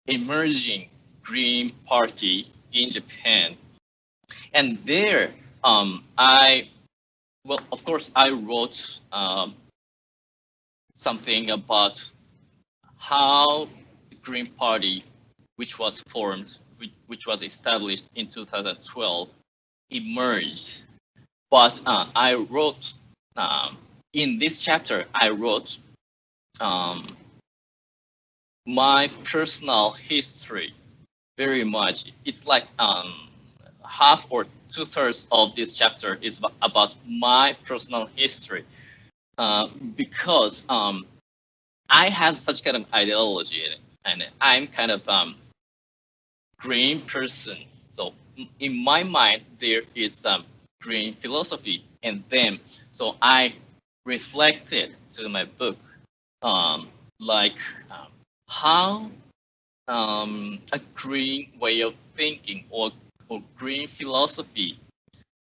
emerging Green Party in Japan. And there, um, I, well, of course, I wrote um, something about how the Green Party, which was formed, which, which was established in 2012, emerged. But uh, I wrote, um, in this chapter, I wrote um, my personal history very much. It's like um, half or two thirds of this chapter is about my personal history uh, because um, I have such kind of ideology and I'm kind of um, green person. So in my mind, there is um, green philosophy and then so I reflected to my book um, like um, how um, a green way of thinking or, or green philosophy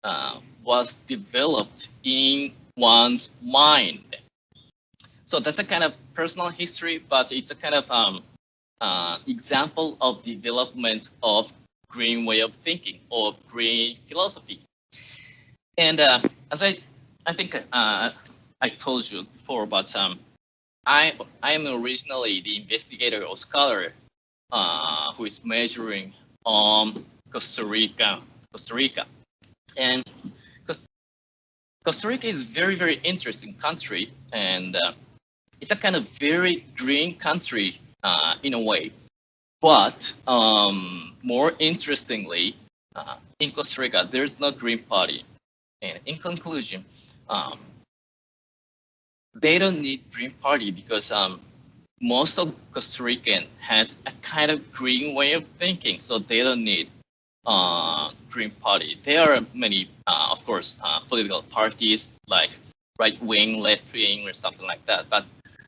uh, was developed in one's mind. So that's a kind of personal history, but it's a kind of um, uh, example of development of green way of thinking or green philosophy. And uh, as I, I think uh, I told you before, but um, I, I am originally the investigator or scholar uh, who is measuring on Costa Rica, Costa Rica, and Costa Rica is very, very interesting country, and uh, it's a kind of very green country uh, in a way. But um, more interestingly, uh, in Costa Rica, there's no Green Party. And in conclusion, um, they don't need Green Party because um, most of Costa Rican has a kind of green way of thinking, so they don't need uh, Green Party. There are many, uh, of course, uh, political parties like right wing, left wing, or something like that. But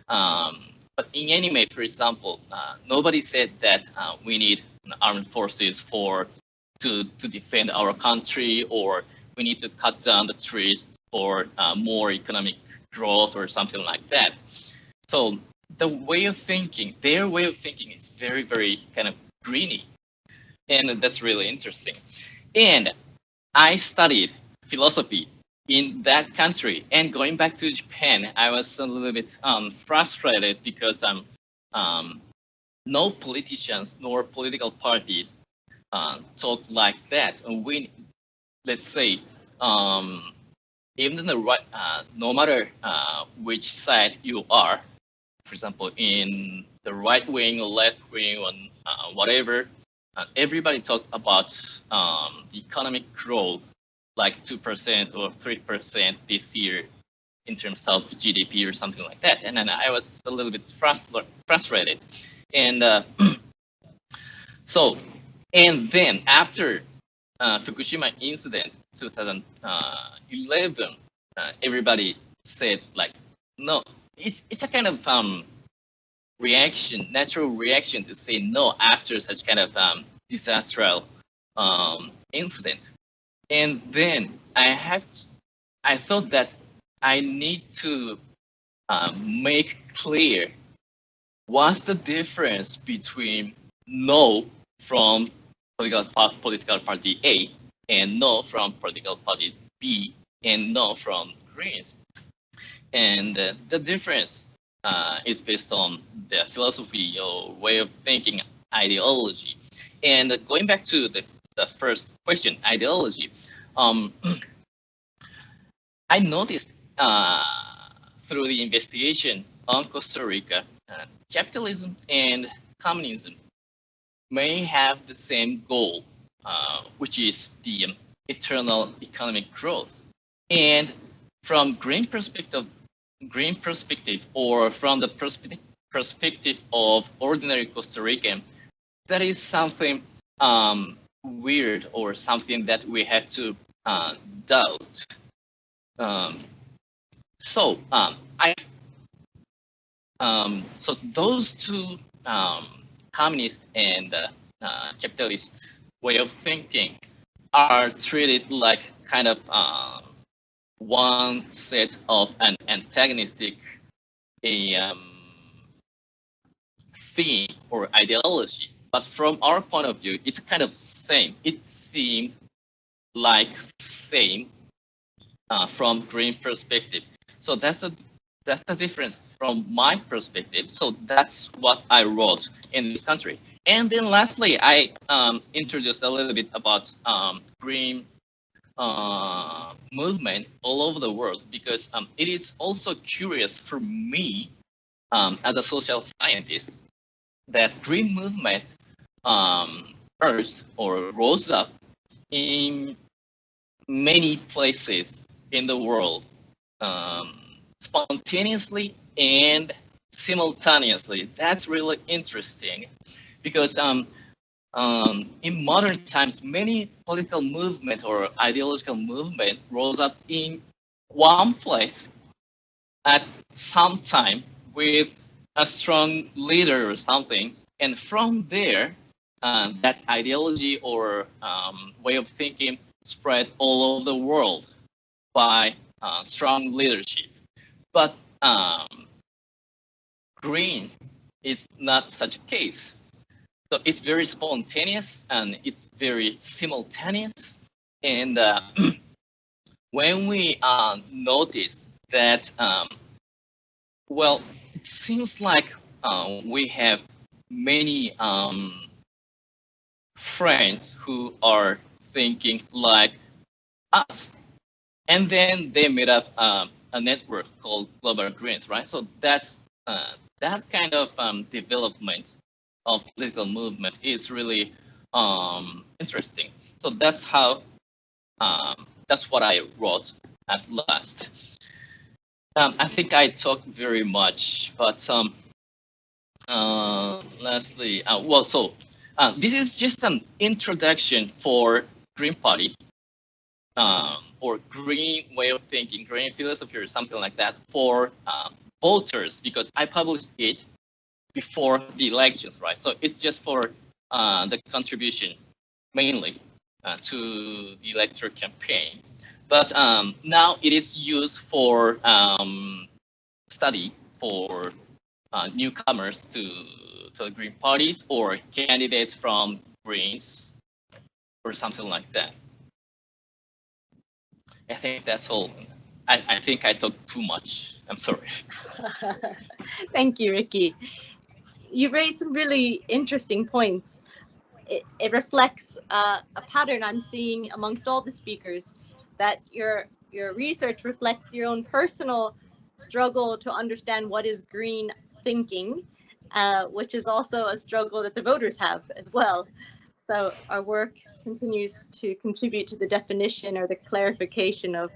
um, but in anime, for example, uh, nobody said that uh, we need armed forces for to to defend our country, or we need to cut down the trees for uh, more economic growth or something like that. So the way of thinking, their way of thinking is very, very kind of greeny and that's really interesting. And I studied philosophy in that country. And going back to Japan, I was a little bit um, frustrated because um, um, no politicians nor political parties uh, talk like that. And we, let's say, um, even the right, uh, no matter uh, which side you are, for example, in the right wing or left wing or uh, whatever, uh, everybody talk about um, the economic growth, like 2% or 3% this year in terms of GDP or something like that. And then I was a little bit frustrated. And uh, so, and then after uh, Fukushima incident, 2011, uh, everybody said like, no, it's, it's a kind of um, reaction, natural reaction to say no after such kind of um, disastrous um, incident. And then I have, I thought that I need to uh, make clear what's the difference between no from political, political party A and no from political party B and no from Greens. And uh, the difference uh, is based on the philosophy or way of thinking, ideology. And going back to the, the first question, ideology, um, I noticed uh, through the investigation on Costa Rica, uh, capitalism and communism may have the same goal, uh, which is the eternal economic growth. And from green perspective, green perspective, or from the perspe perspective of ordinary Costa Rican, that is something um, weird or something that we have to uh, doubt. Um, so um, I um, so those two um, communist and uh, uh, capitalist way of thinking are treated like kind of uh, one set of an antagonistic a um, theme or ideology. But from our point of view, it's kind of same. It seems like same uh, from green perspective. So that's the that's the difference from my perspective. So that's what I wrote in this country. And then lastly, I um, introduced a little bit about um, green uh, movement all over the world because um, it is also curious for me um, as a social scientist that green movement um, or rose up in many places in the world um, spontaneously and simultaneously. That's really interesting because um, um, in modern times, many political movement or ideological movement rose up in one place at some time with a strong leader or something. And from there, uh, that ideology or um, way of thinking spread all over the world by uh, strong leadership. But um, green is not such a case. So it's very spontaneous and it's very simultaneous. And uh, when we uh, notice that, um, well, it seems like uh, we have many um, friends who are thinking like us. And then they made up um, a network called Global Greens, right? So that's uh, that kind of um, development of political movement is really um, interesting. So that's how um, that's what I wrote at last. Um, I think I talked very much, but um, uh, lastly, uh, well, so uh, this is just an introduction for Green Party um, or green way of thinking, green philosophy or something like that for um, voters because I published it before the elections, right? So it's just for uh, the contribution mainly uh, to the electoral campaign. But um, now it is used for um, study for uh, newcomers to, to the Green parties or candidates from Greens or something like that. I think that's all. I, I think I talked too much. I'm sorry. Thank you, Ricky. You raised some really interesting points. It, it reflects uh, a pattern I'm seeing amongst all the speakers that your your research reflects your own personal struggle to understand what is green thinking, uh, which is also a struggle that the voters have as well. So our work continues to contribute to the definition or the clarification of,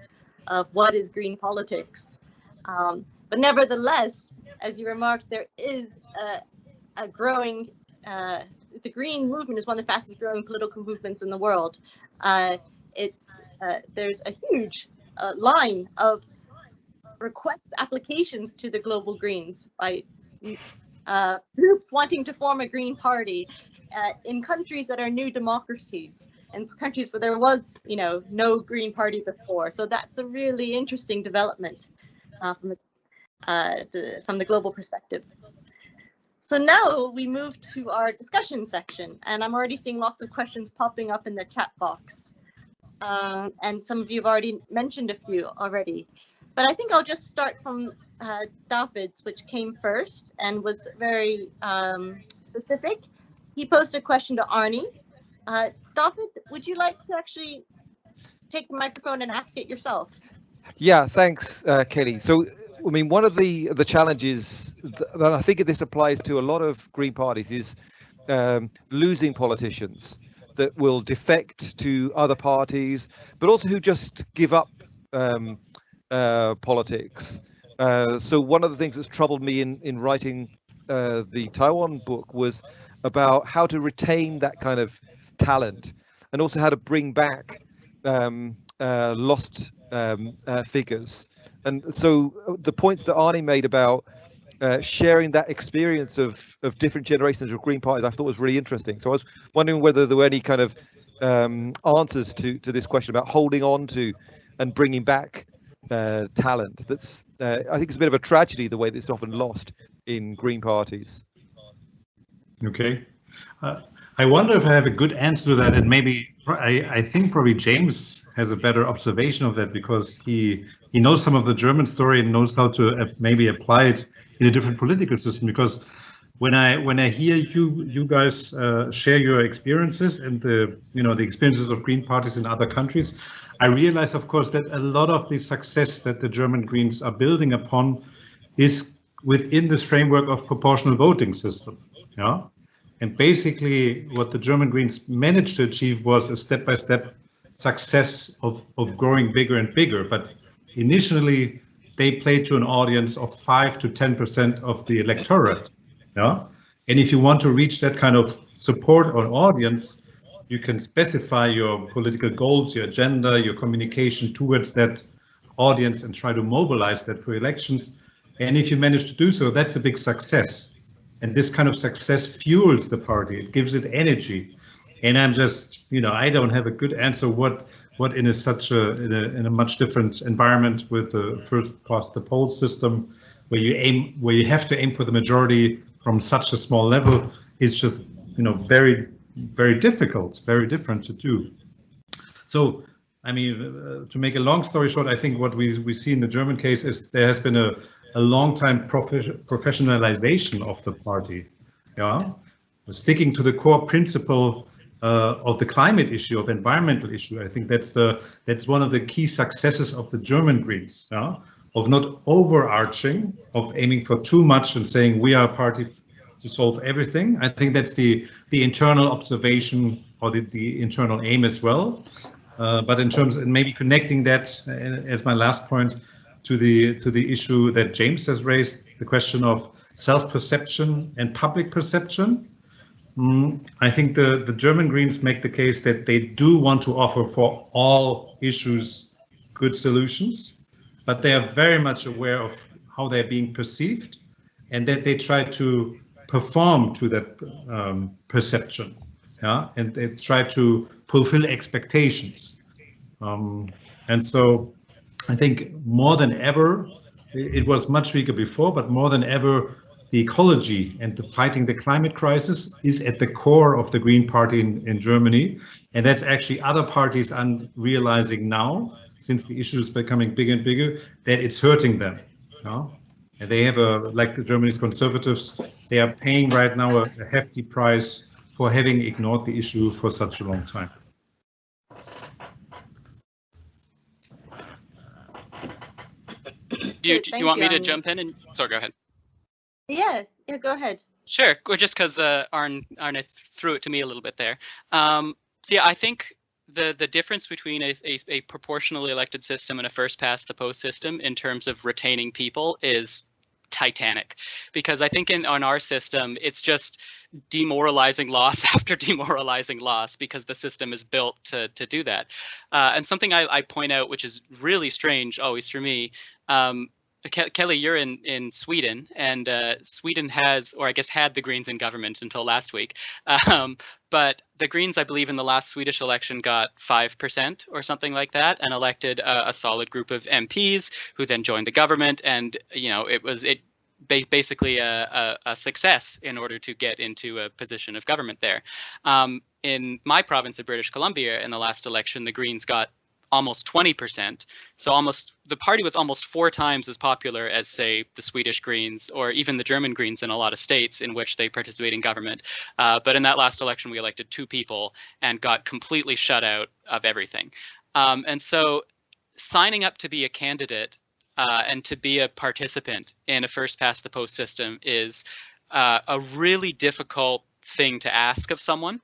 of what is green politics. Um, but nevertheless, as you remarked, there is a, a growing, uh, the green movement is one of the fastest growing political movements in the world. Uh, it's uh, there's a huge uh, line of requests applications to the global greens by uh, groups wanting to form a green party in countries that are new democracies and countries where there was, you know, no green party before. So that's a really interesting development uh, from the, uh, the, from the global perspective. So now we move to our discussion section, and I'm already seeing lots of questions popping up in the chat box. Um, and some of you have already mentioned a few already. But I think I'll just start from uh, David's, which came first and was very um, specific. He posed a question to Arne. Uh, David, would you like to actually take the microphone and ask it yourself? Yeah, thanks, uh, Kelly. So, I mean, one of the the challenges that I think this applies to a lot of Green parties is um, losing politicians that will defect to other parties, but also who just give up um, uh, politics. Uh, so one of the things that's troubled me in in writing uh, the Taiwan book was about how to retain that kind of talent, and also how to bring back um, uh, lost um, uh, figures. And so uh, the points that Arne made about uh, sharing that experience of of different generations of Green parties, I thought was really interesting. So I was wondering whether there were any kind of um, answers to to this question about holding on to and bringing back uh, talent. That's uh, I think it's a bit of a tragedy the way that it's often lost in Green parties. Okay. Uh, I wonder if I have a good answer to that, and maybe I, I think probably James has a better observation of that because he he knows some of the German story and knows how to maybe apply it in a different political system. Because when I when I hear you you guys uh, share your experiences and the you know the experiences of Green parties in other countries, I realize, of course, that a lot of the success that the German Greens are building upon is within this framework of proportional voting system. Yeah. And basically what the German Greens managed to achieve was a step-by-step -step success of, of growing bigger and bigger. But initially they played to an audience of five to 10% of the electorate. Yeah. And if you want to reach that kind of support or audience, you can specify your political goals, your agenda, your communication towards that audience and try to mobilize that for elections. And if you manage to do so, that's a big success. And this kind of success fuels the party. It gives it energy. And I'm just, you know, I don't have a good answer what what in a such a in a, in a much different environment with the first past the post system where you aim where you have to aim for the majority from such a small level is just you know very very difficult very different to do so i mean uh, to make a long story short i think what we we see in the german case is there has been a a long time prof professionalization of the party. Yeah, sticking to the core principle uh, of the climate issue, of environmental issue. I think that's the that's one of the key successes of the German Greens. Yeah, of not overarching, of aiming for too much and saying we are a party to solve everything. I think that's the the internal observation or the, the internal aim as well. Uh, but in terms and maybe connecting that uh, as my last point to the to the issue that James has raised, the question of self-perception and public perception. Mm, I think the, the German Greens make the case that they do want to offer for all issues good solutions, but they are very much aware of how they're being perceived and that they try to perform to that um, perception. Yeah, and they try to fulfill expectations. Um, and so I think more than ever, it was much weaker before, but more than ever, the ecology and the fighting the climate crisis is at the core of the Green Party in, in Germany. And that's actually other parties are realizing now, since the issue is becoming bigger and bigger, that it's hurting them. And they have a, like the Germany's conservatives, they are paying right now a, a hefty price for having ignored the issue for such a long time. Do you, do you thank want me to jump in and sorry, go ahead. Yeah, yeah, go ahead. Sure, or just because uh, Arne, Arne threw it to me a little bit there. Um, so yeah, I think the the difference between a, a, a proportionally elected system and a first past the post system in terms of retaining people is titanic because i think in on our system it's just demoralizing loss after demoralizing loss because the system is built to to do that uh, and something I, I point out which is really strange always for me um, Ke- Kelly, you're in in Sweden, and uh, Sweden has, or I guess had the Greens in government until last week. Um, but the Greens, I believe, in the last Swedish election got five percent or something like that, and elected a, a solid group of MPs who then joined the government. And you know, it was it ba- basically a, a, a success in order to get into a position of government there. Um, in my province of British Columbia, in the last election, the Greens got almost 20%. So almost the party was almost four times as popular as say the Swedish Greens or even the German Greens in a lot of states in which they participate in government. Uh, but in that last election, we elected two people and got completely shut out of everything. Um, and so signing up to be a candidate uh, and to be a participant in a first past the post system is uh, a really difficult thing to ask of someone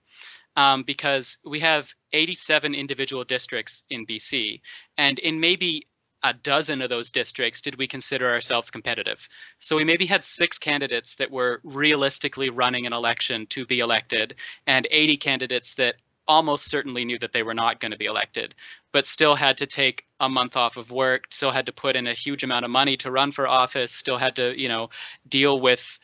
um, because we have 87 individual districts in BC, and in maybe a dozen of those districts did we consider ourselves competitive. So we maybe had six candidates that were realistically running an election to be elected, and 80 candidates that almost certainly knew that they were not going to be elected, but still had to take a month off of work, still had to put in a huge amount of money to run for office, still had to, you know, deal with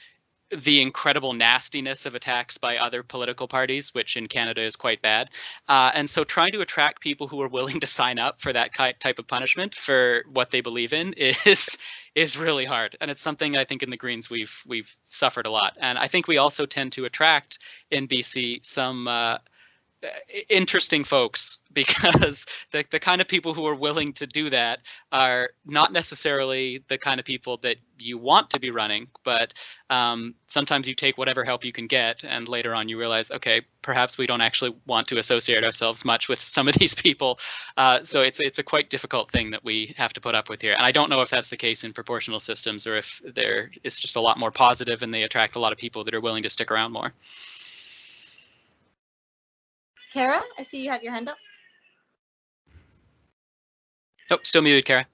the incredible nastiness of attacks by other political parties, which in Canada is quite bad. Uh, and so trying to attract people who are willing to sign up for that type of punishment for what they believe in is is really hard. And it's something I think in the Greens we've we've suffered a lot. And I think we also tend to attract in BC some uh, interesting folks because the, the kind of people who are willing to do that are not necessarily the kind of people that you want to be running but um, sometimes you take whatever help you can get and later on you realize okay perhaps we don't actually want to associate ourselves much with some of these people. Uh, so it's it's a quite difficult thing that we have to put up with here. And i don't know if that's the case in proportional systems or if there it's just a lot more positive and they attract a lot of people that are willing to stick around more Kara, I see you have your hand up. oh still muted kara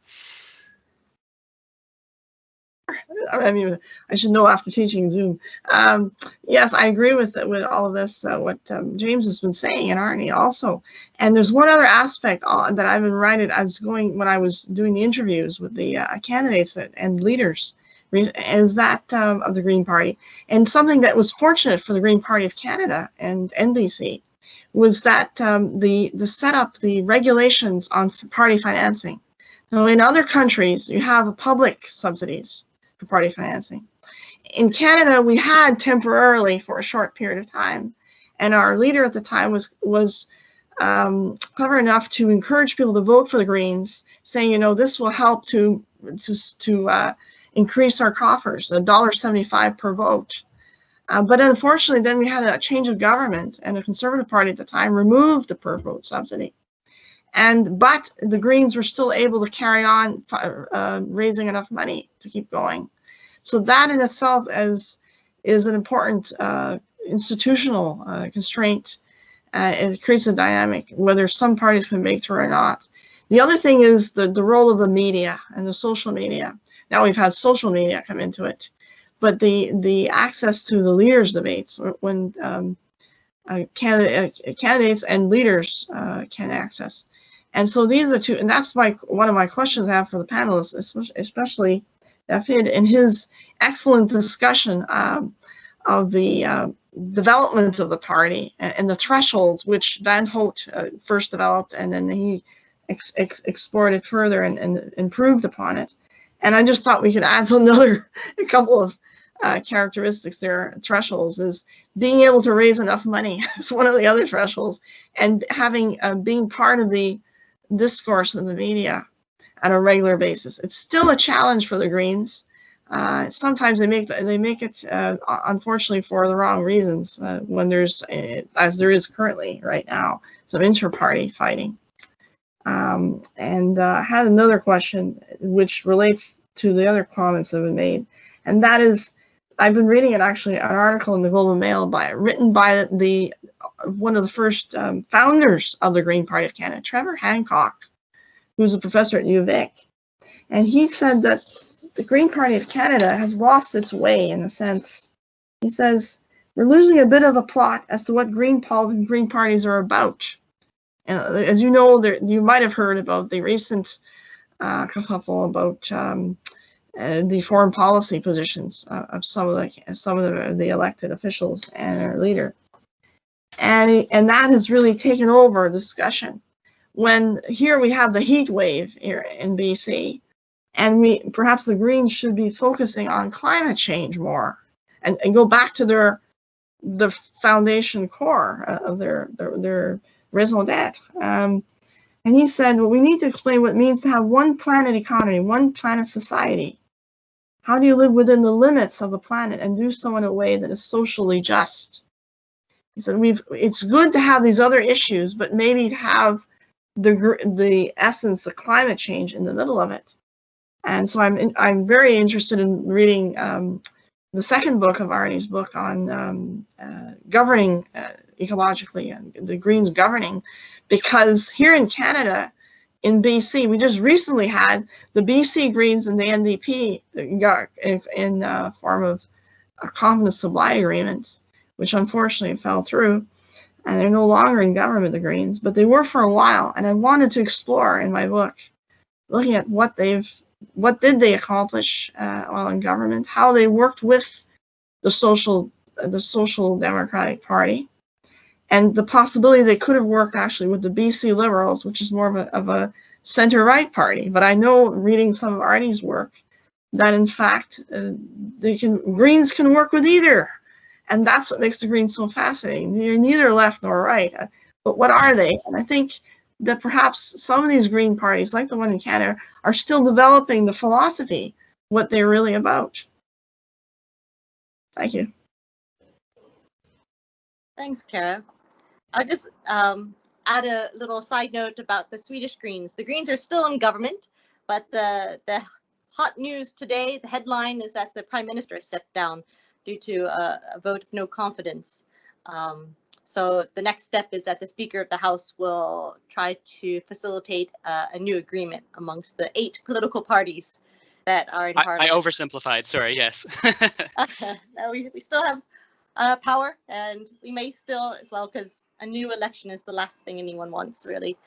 I mean, I should know after teaching Zoom. Um, yes, I agree with with all of this. Uh, what um, James has been saying and Arne also. And there's one other aspect uh, that I've been writing. I was going when I was doing the interviews with the uh, candidates and leaders. Is that um, of the Green Party and something that was fortunate for the Green Party of Canada and NBC was that um, the the setup, the regulations on party financing. Now, in other countries, you have public subsidies for party financing. In Canada, we had temporarily for a short period of time, and our leader at the time was was um, clever enough to encourage people to vote for the Greens, saying, you know, this will help to to to uh, increase our coffers, a dollar seventy-five per vote. Uh, but unfortunately, then we had a change of government, and the Conservative Party at the time removed the per vote subsidy. And but the Greens were still able to carry on uh, raising enough money to keep going. So that in itself is is an important uh, institutional uh, constraint. Uh, it creates a dynamic whether some parties can make through or not. The other thing is the the role of the media and the social media. Now we've had social media come into it, but the the access to the leaders debates when um, uh, candidate, uh, candidates and leaders uh, can access. And so these are two, and that's my one of my questions I have for the panelists, especially David in his excellent discussion um, of the uh, development of the party and, and, the thresholds which Van Hout uh, first developed, and then he ex ex explored it further and, and, improved upon it. And I just thought we could add another a couple of uh, characteristics there, thresholds, is being able to raise enough money is one of the other thresholds, and having uh, being part of the discourse in the media on a regular basis. It's still a challenge for the Greens. Uh, sometimes they make they make it uh, unfortunately for the wrong reasons uh, when there's uh, as there is currently right now some inter-party fighting. Um, and I had another question which relates to the other comments that have been made, and that is I've been reading it actually an article in the Globe and Mail by written by the one of the first um, founders of the Green Party of Canada, Trevor Hancock, who's a professor at U of A. And he said that the Green Party of Canada has lost its way in a sense. He says, we're losing a bit of a plot as to what green, green parties are about. And as you know, there, you might have heard about the recent uh, kerfuffle about um, the foreign policy positions uh, of some of the some of the, the elected officials and our leader, and and that has really taken over discussion. When here we have the heat wave here in BC, and we perhaps the Greens should be focusing on climate change more, and, and go back to their the foundation core of their their, their raison d'être. Um, and he said, well, we need to explain what it means to have one planet economy, one planet society. How do you live within the limits of the planet and do so in a way that is socially just? He said, we've, it's good to have these other issues, but maybe have the, the essence, the climate change in the middle of it. And so I'm, in, I'm very interested in reading um, the second book of Arne's book on um, uh, governing uh, ecologically and the Greens governing, because here in Canada, in BC, we just recently had the BC Greens and the NDP in, in uh, form of a confidence supply agreement, which unfortunately fell through. And they're no longer in government, the Greens, but they were for a while. And I wanted to explore in my book, looking at what they've, what did they accomplish uh, while in government, how they worked with the social, the Social Democratic Party, and the possibility they could have worked actually with the BC Liberals, which is more of a, of a center-right party. But I know, reading some of Arne's work, that in fact uh, they can Greens can work with either, and that's what makes the Greens so fascinating. They're neither left nor right, uh, but what are they? And I think that perhaps some of these Green parties, like the one in Canada, are still developing the philosophy, what they're really about. Thank you. Thanks, Kara. I'll just um, add a little side note about the Swedish Greens. The Greens are still in government, but the the hot news today, the headline is that the Prime Minister stepped down due to a, a vote of no confidence. Um, so the next step is that the Speaker of the House will try to facilitate uh, a new agreement amongst the eight political parties that are in I, I oversimplified. Sorry. Yes. No, we, we still have uh, power and we may still as well because a new election is the last thing anyone wants really.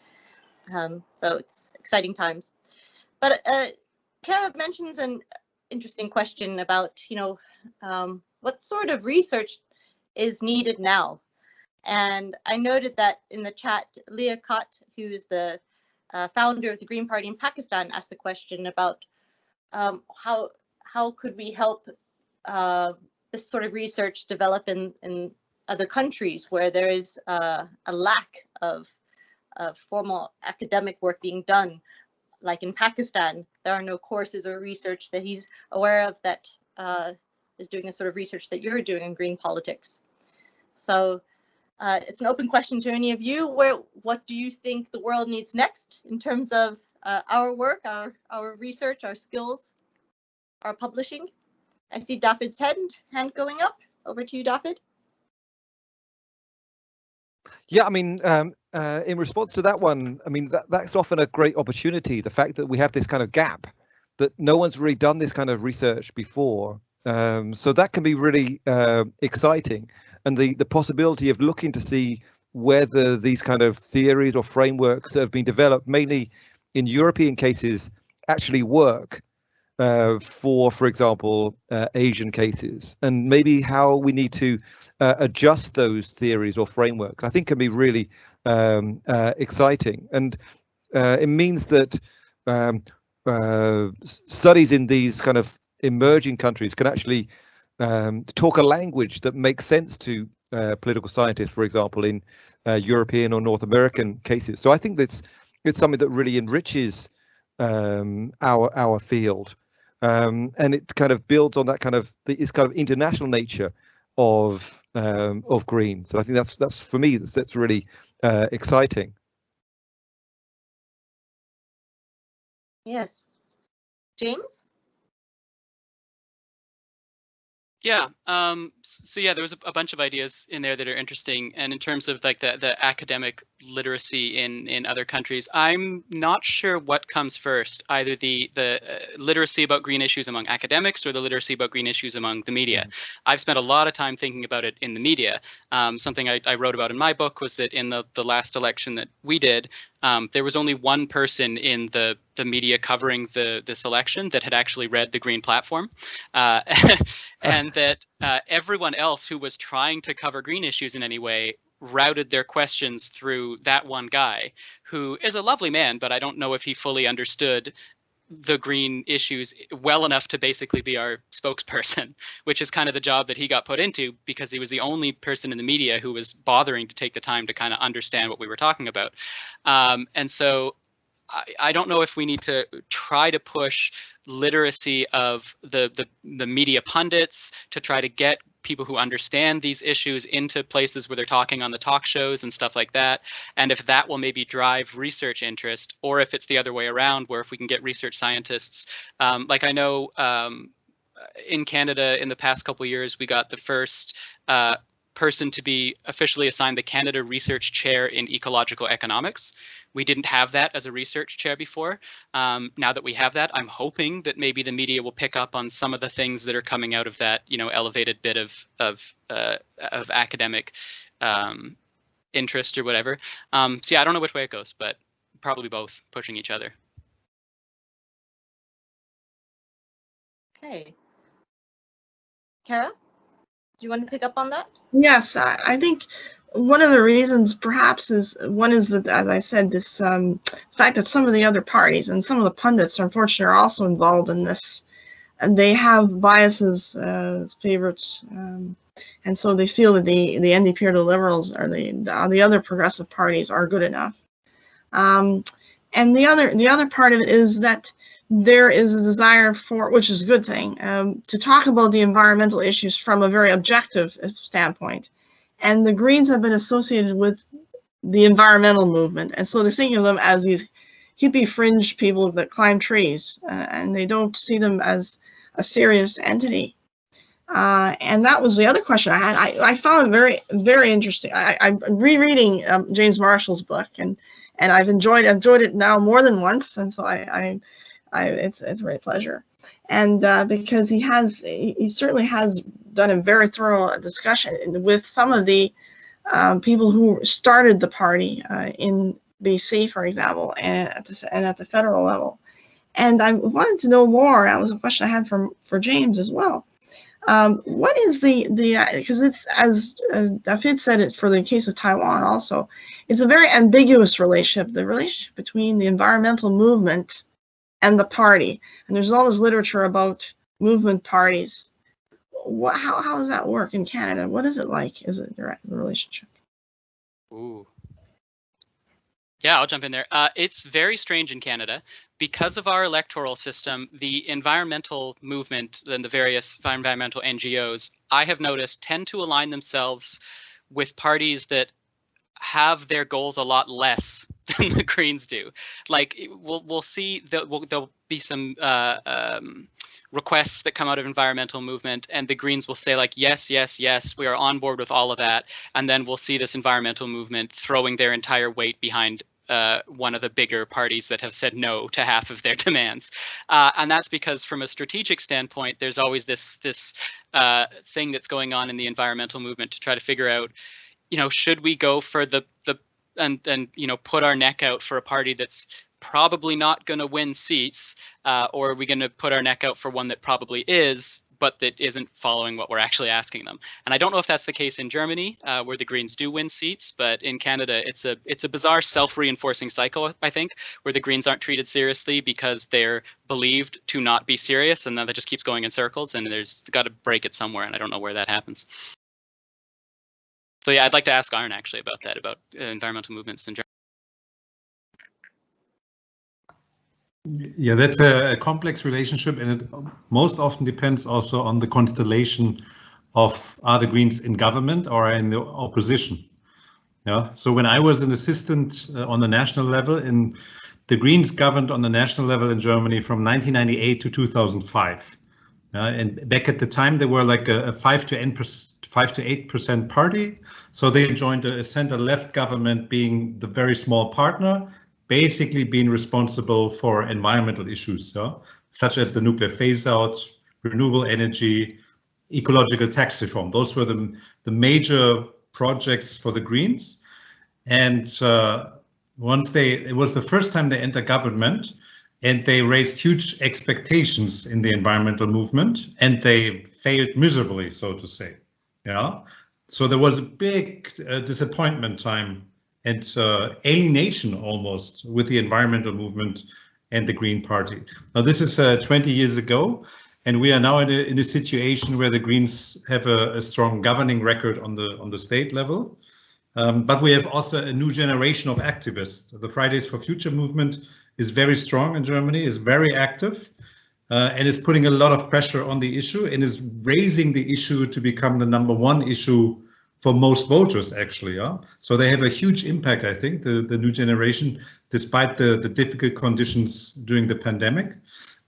Um, so it's exciting times. But uh, Kara mentions an interesting question about you know um, what sort of research is needed now? And I noted that in the chat Leah Kut who is the uh, founder of the Green Party in Pakistan asked the question about um, how how could we help uh, this sort of research develop in, in other countries where there is uh, a lack of, of formal academic work being done. Like in Pakistan, there are no courses or research that he's aware of that uh, is doing the sort of research that you're doing in green politics. So uh, it's an open question to any of you. Where, what do you think the world needs next in terms of uh, our work, our, our research, our skills, our publishing? I see David's hand, hand going up. Over to you, David. Yeah, I mean, um, uh, in response to that one, I mean, that, that's often a great opportunity. The fact that we have this kind of gap, that no one's really done this kind of research before. Um, so that can be really uh, exciting. And the, the possibility of looking to see whether these kind of theories or frameworks that have been developed, mainly in European cases, actually work uh, for, for example, uh, Asian cases, and maybe how we need to uh, adjust those theories or frameworks, I think can be really um, uh, exciting. And uh, it means that um, uh, studies in these kind of emerging countries can actually um, talk a language that makes sense to political scientists, for example, in European or North American cases. So I think that's it's something that really enriches um, our our field. Um, and it kind of builds on that kind of this kind of international nature of um, of green. So I think that's that's for me that's, that's really uh, exciting. Yes. James? Yeah. Um, so yeah, there was a, a, bunch of ideas in there that are interesting. And in terms of like the, the academic literacy in, in other countries, I'm not sure what comes first, either the, the uh, literacy about green issues among academics or the literacy about green issues among the media. Mm. I've spent a lot of time thinking about it in the media. Um, something I, I, wrote about in my book was that in the, the last election that we did, um, there was only one person in the the media covering the this election that had actually read the Green Platform, uh, and that uh, everyone else who was trying to cover green issues in any way routed their questions through that one guy, who is a lovely man, but I don't know if he fully understood the green issues well enough to basically be our spokesperson, which is kind of the job that he got put into because he was the only person in the media who was bothering to take the time to kind of understand what we were talking about. Um, and so I, I don't know if we need to try to push literacy of the, the the media pundits to try to get people who understand these issues into places where they're talking on the talk shows and stuff like that. And if that will maybe drive research interest, or if it's the other way around, where if we can get research scientists, um, like I know um, in Canada in the past couple years, we got the first uh, person to be officially assigned the Canada Research Chair in Ecological Economics. We didn't have that as a research chair before. Um, now that we have that, I'm hoping that maybe the media will pick up on some of the things that are coming out of that, you know, elevated bit of of uh, of academic um, interest or whatever. Um, so yeah, I don't know which way it goes, but probably both pushing each other. Okay. Kara, do you want to pick up on that? Yes, I, I think one of the reasons perhaps is one is that as i said this um, fact that some of the other parties and some of the pundits unfortunately are also involved in this and they have biases uh, favorites um, and so they feel that the the ndp or the liberals or the the, the other progressive parties are good enough um, and the other the other part of it is that there is a desire for which is a good thing um, to talk about the environmental issues from a very objective standpoint and the Greens have been associated with the environmental movement. And so they're thinking of them as these hippie fringe people that climb trees, uh, and they don't see them as a serious entity. Uh, and that was the other question I had. I, I found it very, very interesting. I, am rereading um, James Marshall's book, and and I've enjoyed enjoyed it now more than once, and so I, I, I it's it's a great pleasure. And uh, because he has, he, certainly has done a very thorough discussion with some of the um, people who started the party uh, in BC, for example, and at, the, and at the federal level. And I wanted to know more. That was a question I had for for James as well. Um, what is the the because uh, it's as uh, David said it for the case of Taiwan also, it's a very ambiguous relationship. The relationship between the environmental movement and the party, and there's all this literature about movement parties what, how, how does that work in Canada? What is it like? Is it direct relationship? Ooh. Yeah, I'll jump in there. Uh, it's very strange in Canada because of our electoral system. The environmental movement and the various environmental NGOs, I have noticed, tend to align themselves with parties that have their goals a lot less than the Greens do. Like we'll we'll see that we'll, there'll be some uh, um, requests that come out of environmental movement and the greens will say like yes yes yes we are on board with all of that and then we'll see this environmental movement throwing their entire weight behind uh, one of the bigger parties that have said no to half of their demands, uh, and that's because, from a strategic standpoint, there's always this this uh, thing that's going on in the environmental movement to try to figure out, you know, should we go for the the and and you know put our neck out for a party that's probably not going to win seats, uh, or are we going to put our neck out for one that probably is, but that isn't following what we're actually asking them? And I don't know if that's the case in Germany, uh, where the Greens do win seats, but in Canada, it's a it's a bizarre self-reinforcing cycle, I think, where the Greens aren't treated seriously because they're believed to not be serious, and then that just keeps going in circles, and there's got to break it somewhere, and I don't know where that happens. So yeah, I'd like to ask Arne actually about that, about uh, environmental movements in Germany. Yeah, that's a, complex relationship, and it most often depends also on the constellation of are the Greens in government or in the opposition. Yeah. So when I was an assistant uh, on the national level, in the Greens governed on the national level in Germany from 1998 to 2005. Uh, and back at the time, they were like a, a five to eight percent, five to eight percent party. So they joined a, center-left government, being the very small partner, basically being responsible for environmental issues, such as the nuclear phase-out, renewable energy, ecological tax reform. Those were the, the major projects for the Greens. And uh, once they, it was the first time they entered government and they raised huge expectations in the environmental movement and they failed miserably, so to say. Yeah. So there was a big uh, disappointment time and uh, alienation almost with the environmental movement and the Green Party. Now this is uh, 20 years ago, and we are now in a, in a situation where the Greens have a, a strong governing record on the on the state level. Um, but we have also a new generation of activists. The Fridays for Future movement is very strong in Germany, is very active, uh, and is putting a lot of pressure on the issue and is raising the issue to become the number one issue for most voters, actually. Yeah? So they have a huge impact, I think, the, the new generation, despite the, the difficult conditions during the pandemic.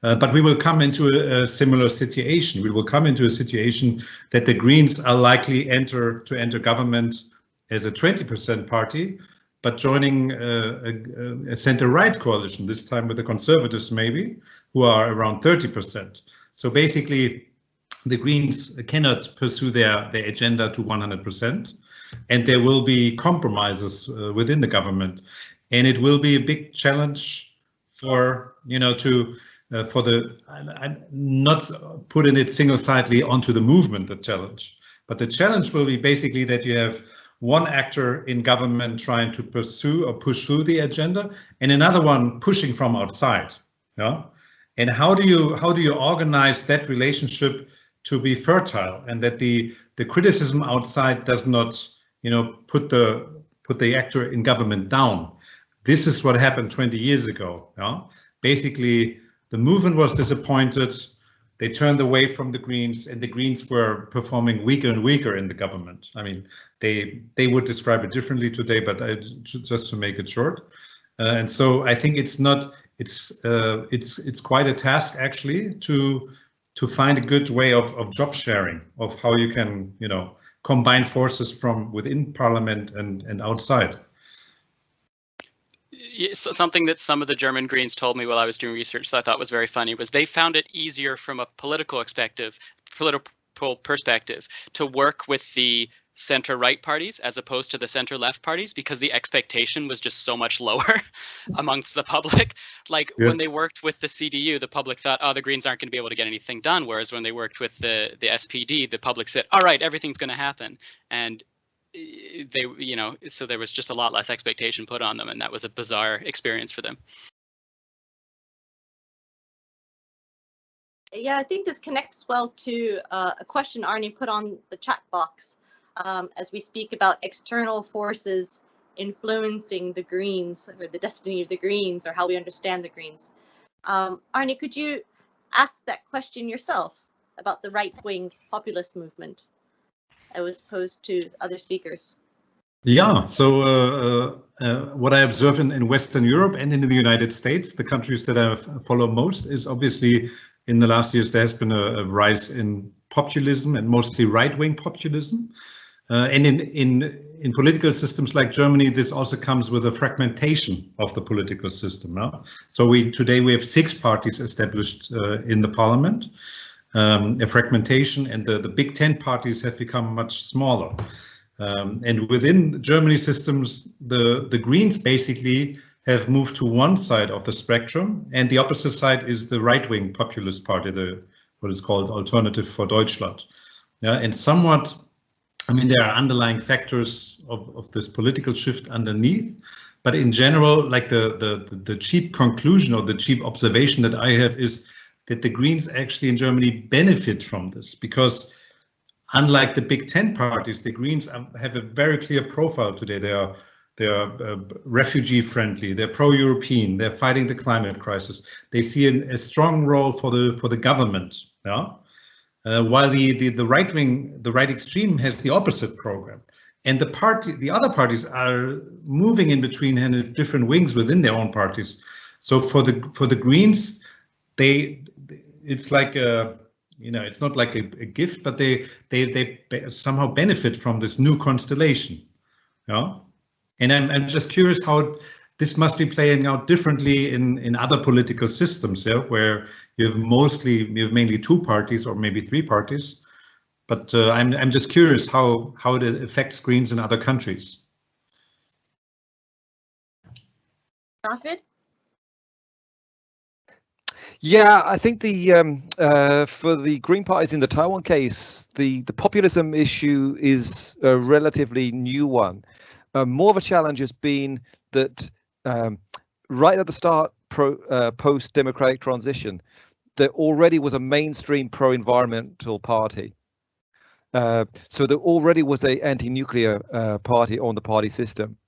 Uh, but we will come into a, a, similar situation. We will come into a situation that the Greens are likely enter to enter government as a 20% party, but joining uh, a, a center-right coalition, this time with the Conservatives maybe, who are around 30%. So basically, the Greens cannot pursue their, their agenda to 100%, and there will be compromises uh, within the government. And it will be a big challenge for, you know, to uh, for the, I'm not putting it single-sidedly onto the movement, the challenge, but the challenge will be basically that you have one actor in government trying to pursue or push through the agenda and another one pushing from outside. Yeah. And how do you how do you organize that relationship to be fertile and that the the criticism outside does not you know put the put the actor in government down. This is what happened 20 years ago. Yeah? Basically, the movement was disappointed. They turned away from the Greens, and the Greens were performing weaker and weaker in the government. I mean, they they would describe it differently today, but I, just to make it short. Uh, and so I think it's not it's uh, it's it's quite a task actually to to find a good way of, of job sharing of how you can you know combine forces from within parliament and and outside something that some of the German Greens told me while I was doing research that I thought was very funny was they found it easier from a political perspective, political perspective, to work with the center right parties as opposed to the center left parties because the expectation was just so much lower amongst the public. Like yes. when they worked with the CDU, the public thought, oh, the Greens aren't going to be able to get anything done. Whereas when they worked with the, the SPD, the public said, all right, everything's going to happen. And they you know so there was just a lot less expectation put on them and that was a bizarre experience for them. Yeah i think this connects well to uh, a question Arne put on the chat box um, as we speak about external forces influencing the greens or the destiny of the greens or how we understand the greens. Um, arne could you ask that question yourself about the right-wing populist movement was posed to other speakers? Yeah, so uh, uh, what I observe in, in Western Europe and in the United States, the countries that I follow most is obviously in the last years there has been a, a rise in populism and mostly right-wing populism. Uh, and in, in, in political systems like Germany, this also comes with a fragmentation of the political system. No? So we today we have six parties established uh, in the parliament um, a fragmentation and the, the big tent parties have become much smaller. Um, and within Germany systems, the, the Greens basically have moved to one side of the spectrum and the opposite side is the right-wing populist party, the what is called Alternative for Deutschland. Yeah, and somewhat, I mean, there are underlying factors of, of this political shift underneath, but in general, like the, the, the cheap conclusion or the cheap observation that I have is that the Greens actually in Germany benefit from this because unlike the big tent parties, the Greens have a very clear profile today. They are they are uh, refugee friendly, they're pro-European, they're fighting the climate crisis. They see an, a strong role for the for the government. Yeah? Uh, while the, the, the right wing, the right extreme has the opposite program. And the party, the other parties are moving in between and different wings within their own parties. So for the for the Greens, they it's like a you know it's not like a, a gift, but they they they somehow benefit from this new constellation. Yeah, and I'm I'm just curious how this must be playing out differently in in other political systems, yeah, where you have mostly you have mainly two parties or maybe three parties. But uh, I'm I'm just curious how how it affects Greens in other countries. David? Yeah, I think the um, uh, for the Green parties in the Taiwan case, the the populism issue is a relatively new one. Uh, more of a challenge has been that um, right at the start, pro, uh, post democratic transition, there already was a mainstream pro-environmental party. Uh, so there already was a anti-nuclear uh, party on the party system.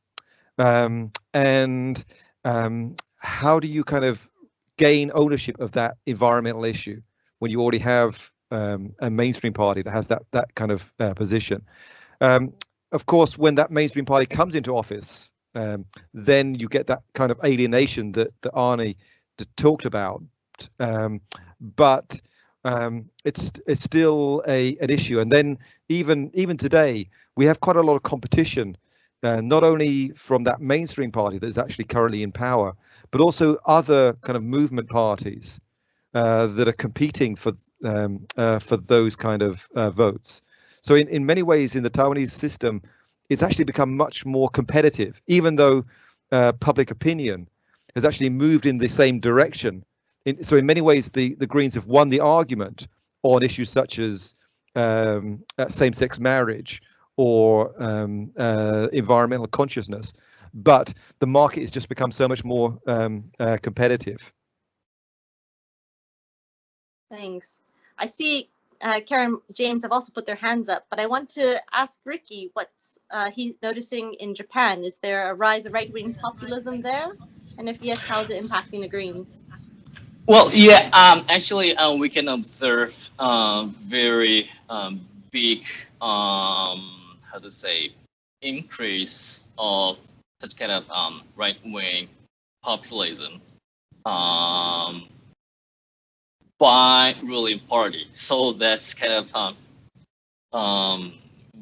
Um, and um, how do you kind of gain ownership of that environmental issue when you already have um, a mainstream party that has that that kind of uh, position? Um, of course, when that mainstream party comes into office, um, then you get that kind of alienation that that Arne talked about. Um, but um, it's it's still a an issue. And then even even today, we have quite a lot of competition, uh, not only from that mainstream party that is actually currently in power, but also other kind of movement parties uh, that are competing for um, uh, for those kind of uh, votes. So in, in many ways, in the Taiwanese system, it's actually become much more competitive, even though uh, public opinion has actually moved in the same direction in, so in many ways, the, the Greens have won the argument on issues such as um, uh, same-sex marriage or um, uh, environmental consciousness, but the market has just become so much more um, uh, competitive. Thanks. I see uh, Karen James have also put their hands up, but I want to ask Ricky what's uh, he's noticing in Japan. Is there a rise of right-wing populism there? And if yes, how is it impacting the Greens? Well, yeah, um, actually, uh, we can observe uh, very um, big, um, how to say, increase of such kind of um, right-wing populism um, by ruling party. So that's kind of um, um,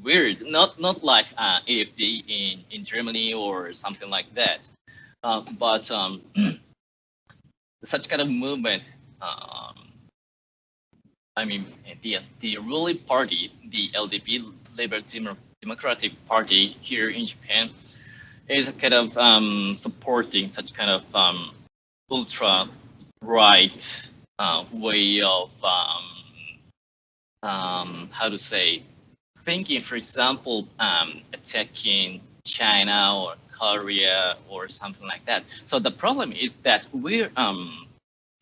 weird. Not not like uh, AFD in in Germany or something like that, uh, but. Um, such kind of movement, um, I mean, the the ruling party, the LDP, Labor Liberal Democratic Party here in Japan, is kind of um, supporting such kind of um, ultra right uh, way of um, um, how to say thinking. For example, um, attacking China or Korea or something like that. So the problem is that we're um,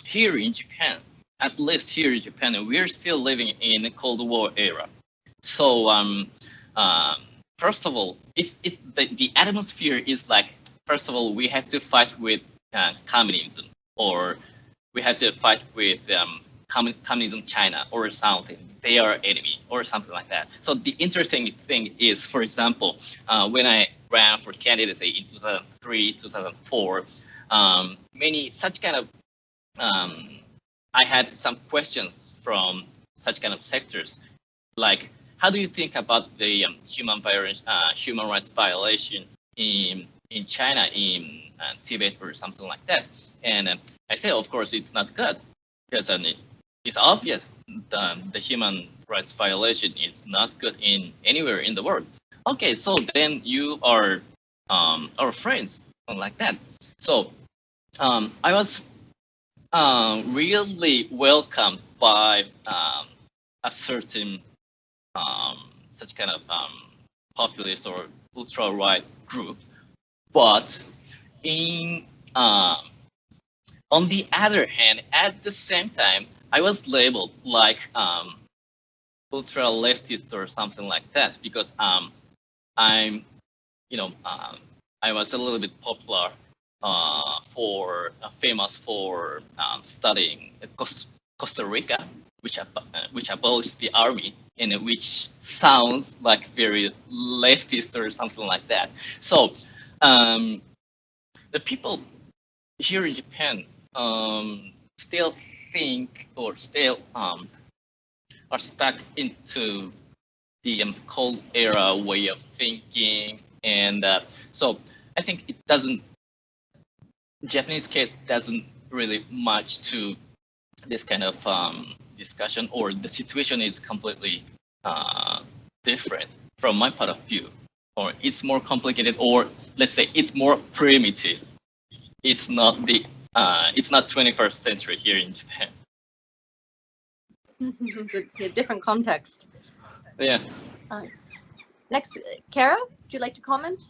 here in Japan, at least here in Japan, we're still living in the Cold War era. So um, um, first of all, it's, it's the, the atmosphere is like, first of all, we have to fight with uh, communism or we have to fight with um, communism China or something. They are enemy or something like that. So the interesting thing is, for example, uh, when I ran for candidacy in 2003, 2004, um, many such kind of, um, I had some questions from such kind of sectors, like how do you think about the um, human, uh, human rights violation in in China, in uh, Tibet, or something like that? And uh, I say, of course, it's not good because uh, it's obvious the, the human rights violation is not good in anywhere in the world. Okay, so then you are um, our friends like that. So um, I was um, really welcomed by um, a certain um, such kind of um, populist or ultra right group, but in um, on the other hand, at the same time, I was labeled like um, ultra leftist or something like that because um, I'm, you know, um, I was a little bit popular uh, for uh, famous for um, studying Costa Rica, which uh, which abolished the army, and which sounds like very leftist or something like that. So um, the people here in Japan um, still think or still um, are stuck into the um, cold era way of thinking, and uh, so I think it doesn't. Japanese case doesn't really much to this kind of um, discussion, or the situation is completely uh, different from my point of view, or it's more complicated, or let's say it's more primitive. It's not the uh, it's not 21st century here in Japan. it's a, a, different context. Yeah. Uh, next, Kara, would you like to comment?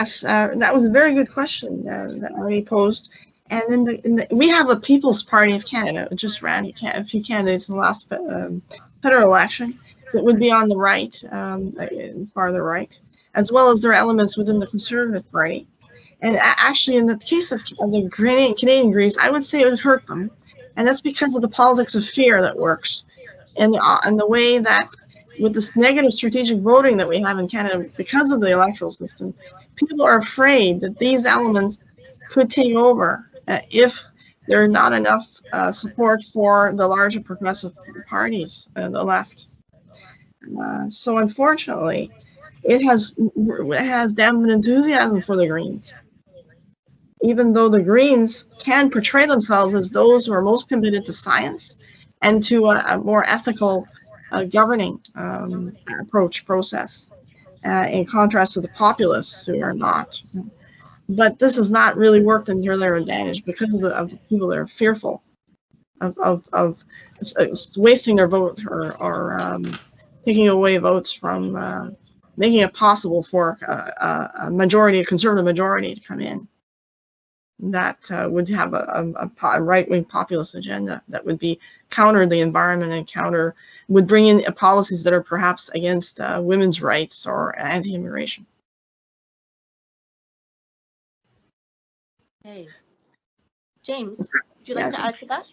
Yes, uh, that was a very good question uh, that Marie posed. And then the, the, we have a People's Party of Canada, just ran a few candidates in the last um, federal election that would be on the right, um, uh, farther right, as well as there are elements within the Conservative Party. And actually, in the case of, the Canadian, Canadian Greens, I would say it would hurt them. And that's because of the politics of fear that works. And, uh, and the way that with this negative strategic voting that we have in Canada because of the electoral system, people are afraid that these elements could take over if there are not enough uh, support for the larger progressive parties and the left. Uh, so unfortunately, it has it has dampened enthusiasm for the Greens. Even though the Greens can portray themselves as those who are most committed to science and to a, a more ethical uh, governing um, approach process, uh, in contrast to the populists who are not. But this has not really worked in their advantage because of the, of the people that are fearful of, of, of wasting their vote or, or um, taking away votes from uh, making it possible for a, a, majority, a conservative majority to come in that uh, would have a, a, a right-wing populist agenda that would be counter the environment and counter would bring in policies that are perhaps against uh, women's rights or anti-immigration. Okay. James, would you like to add to that?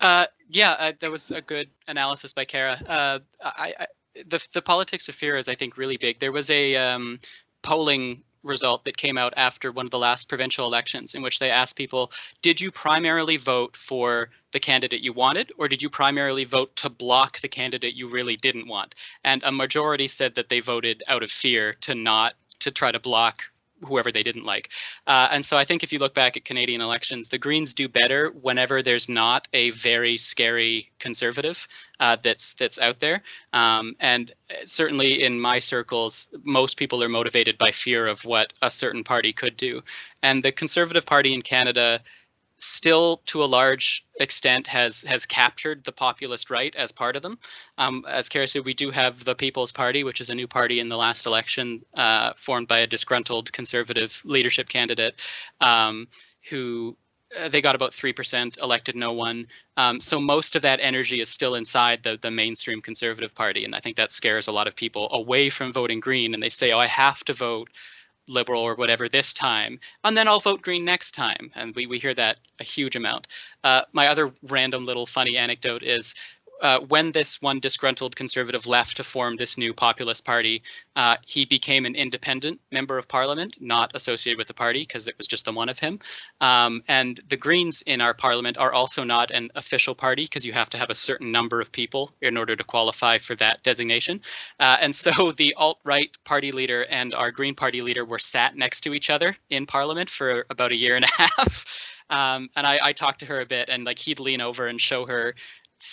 Uh, yeah, uh, that was a good analysis by Kara. Uh, I, I, the the politics of fear is, I think, really big. There was a um, polling result that came out after one of the last provincial elections in which they asked people, did you primarily vote for the candidate you wanted, or did you primarily vote to block the candidate you really didn't want? And a majority said that they voted out of fear to not to try to block whoever they didn't like. Uh, and so I think if you look back at Canadian elections, the Greens do better whenever there's not a very scary conservative uh, that's that's out there. Um, and certainly in my circles, most people are motivated by fear of what a certain party could do. And the Conservative Party in Canada still to a large extent has has captured the populist right as part of them. Um, as Kara said, we do have the People's Party, which is a new party in the last election uh, formed by a disgruntled conservative leadership candidate um, who uh, they got about 3%, elected no one. Um, so most of that energy is still inside the, the mainstream conservative party. And I think that scares a lot of people away from voting green. And they say, oh, I have to vote liberal or whatever this time, and then I'll vote green next time. And we, we hear that a huge amount. Uh, my other random little funny anecdote is uh, when this one disgruntled conservative left to form this new populist party, uh, he became an independent member of parliament, not associated with the party because it was just the one of him. Um, and the Greens in our parliament are also not an official party because you have to have a certain number of people in order to qualify for that designation. Uh, and so the alt-right party leader and our Green party leader were sat next to each other in parliament for about a year and a half. Um, and I, I, talked to her a bit and like he'd lean over and show her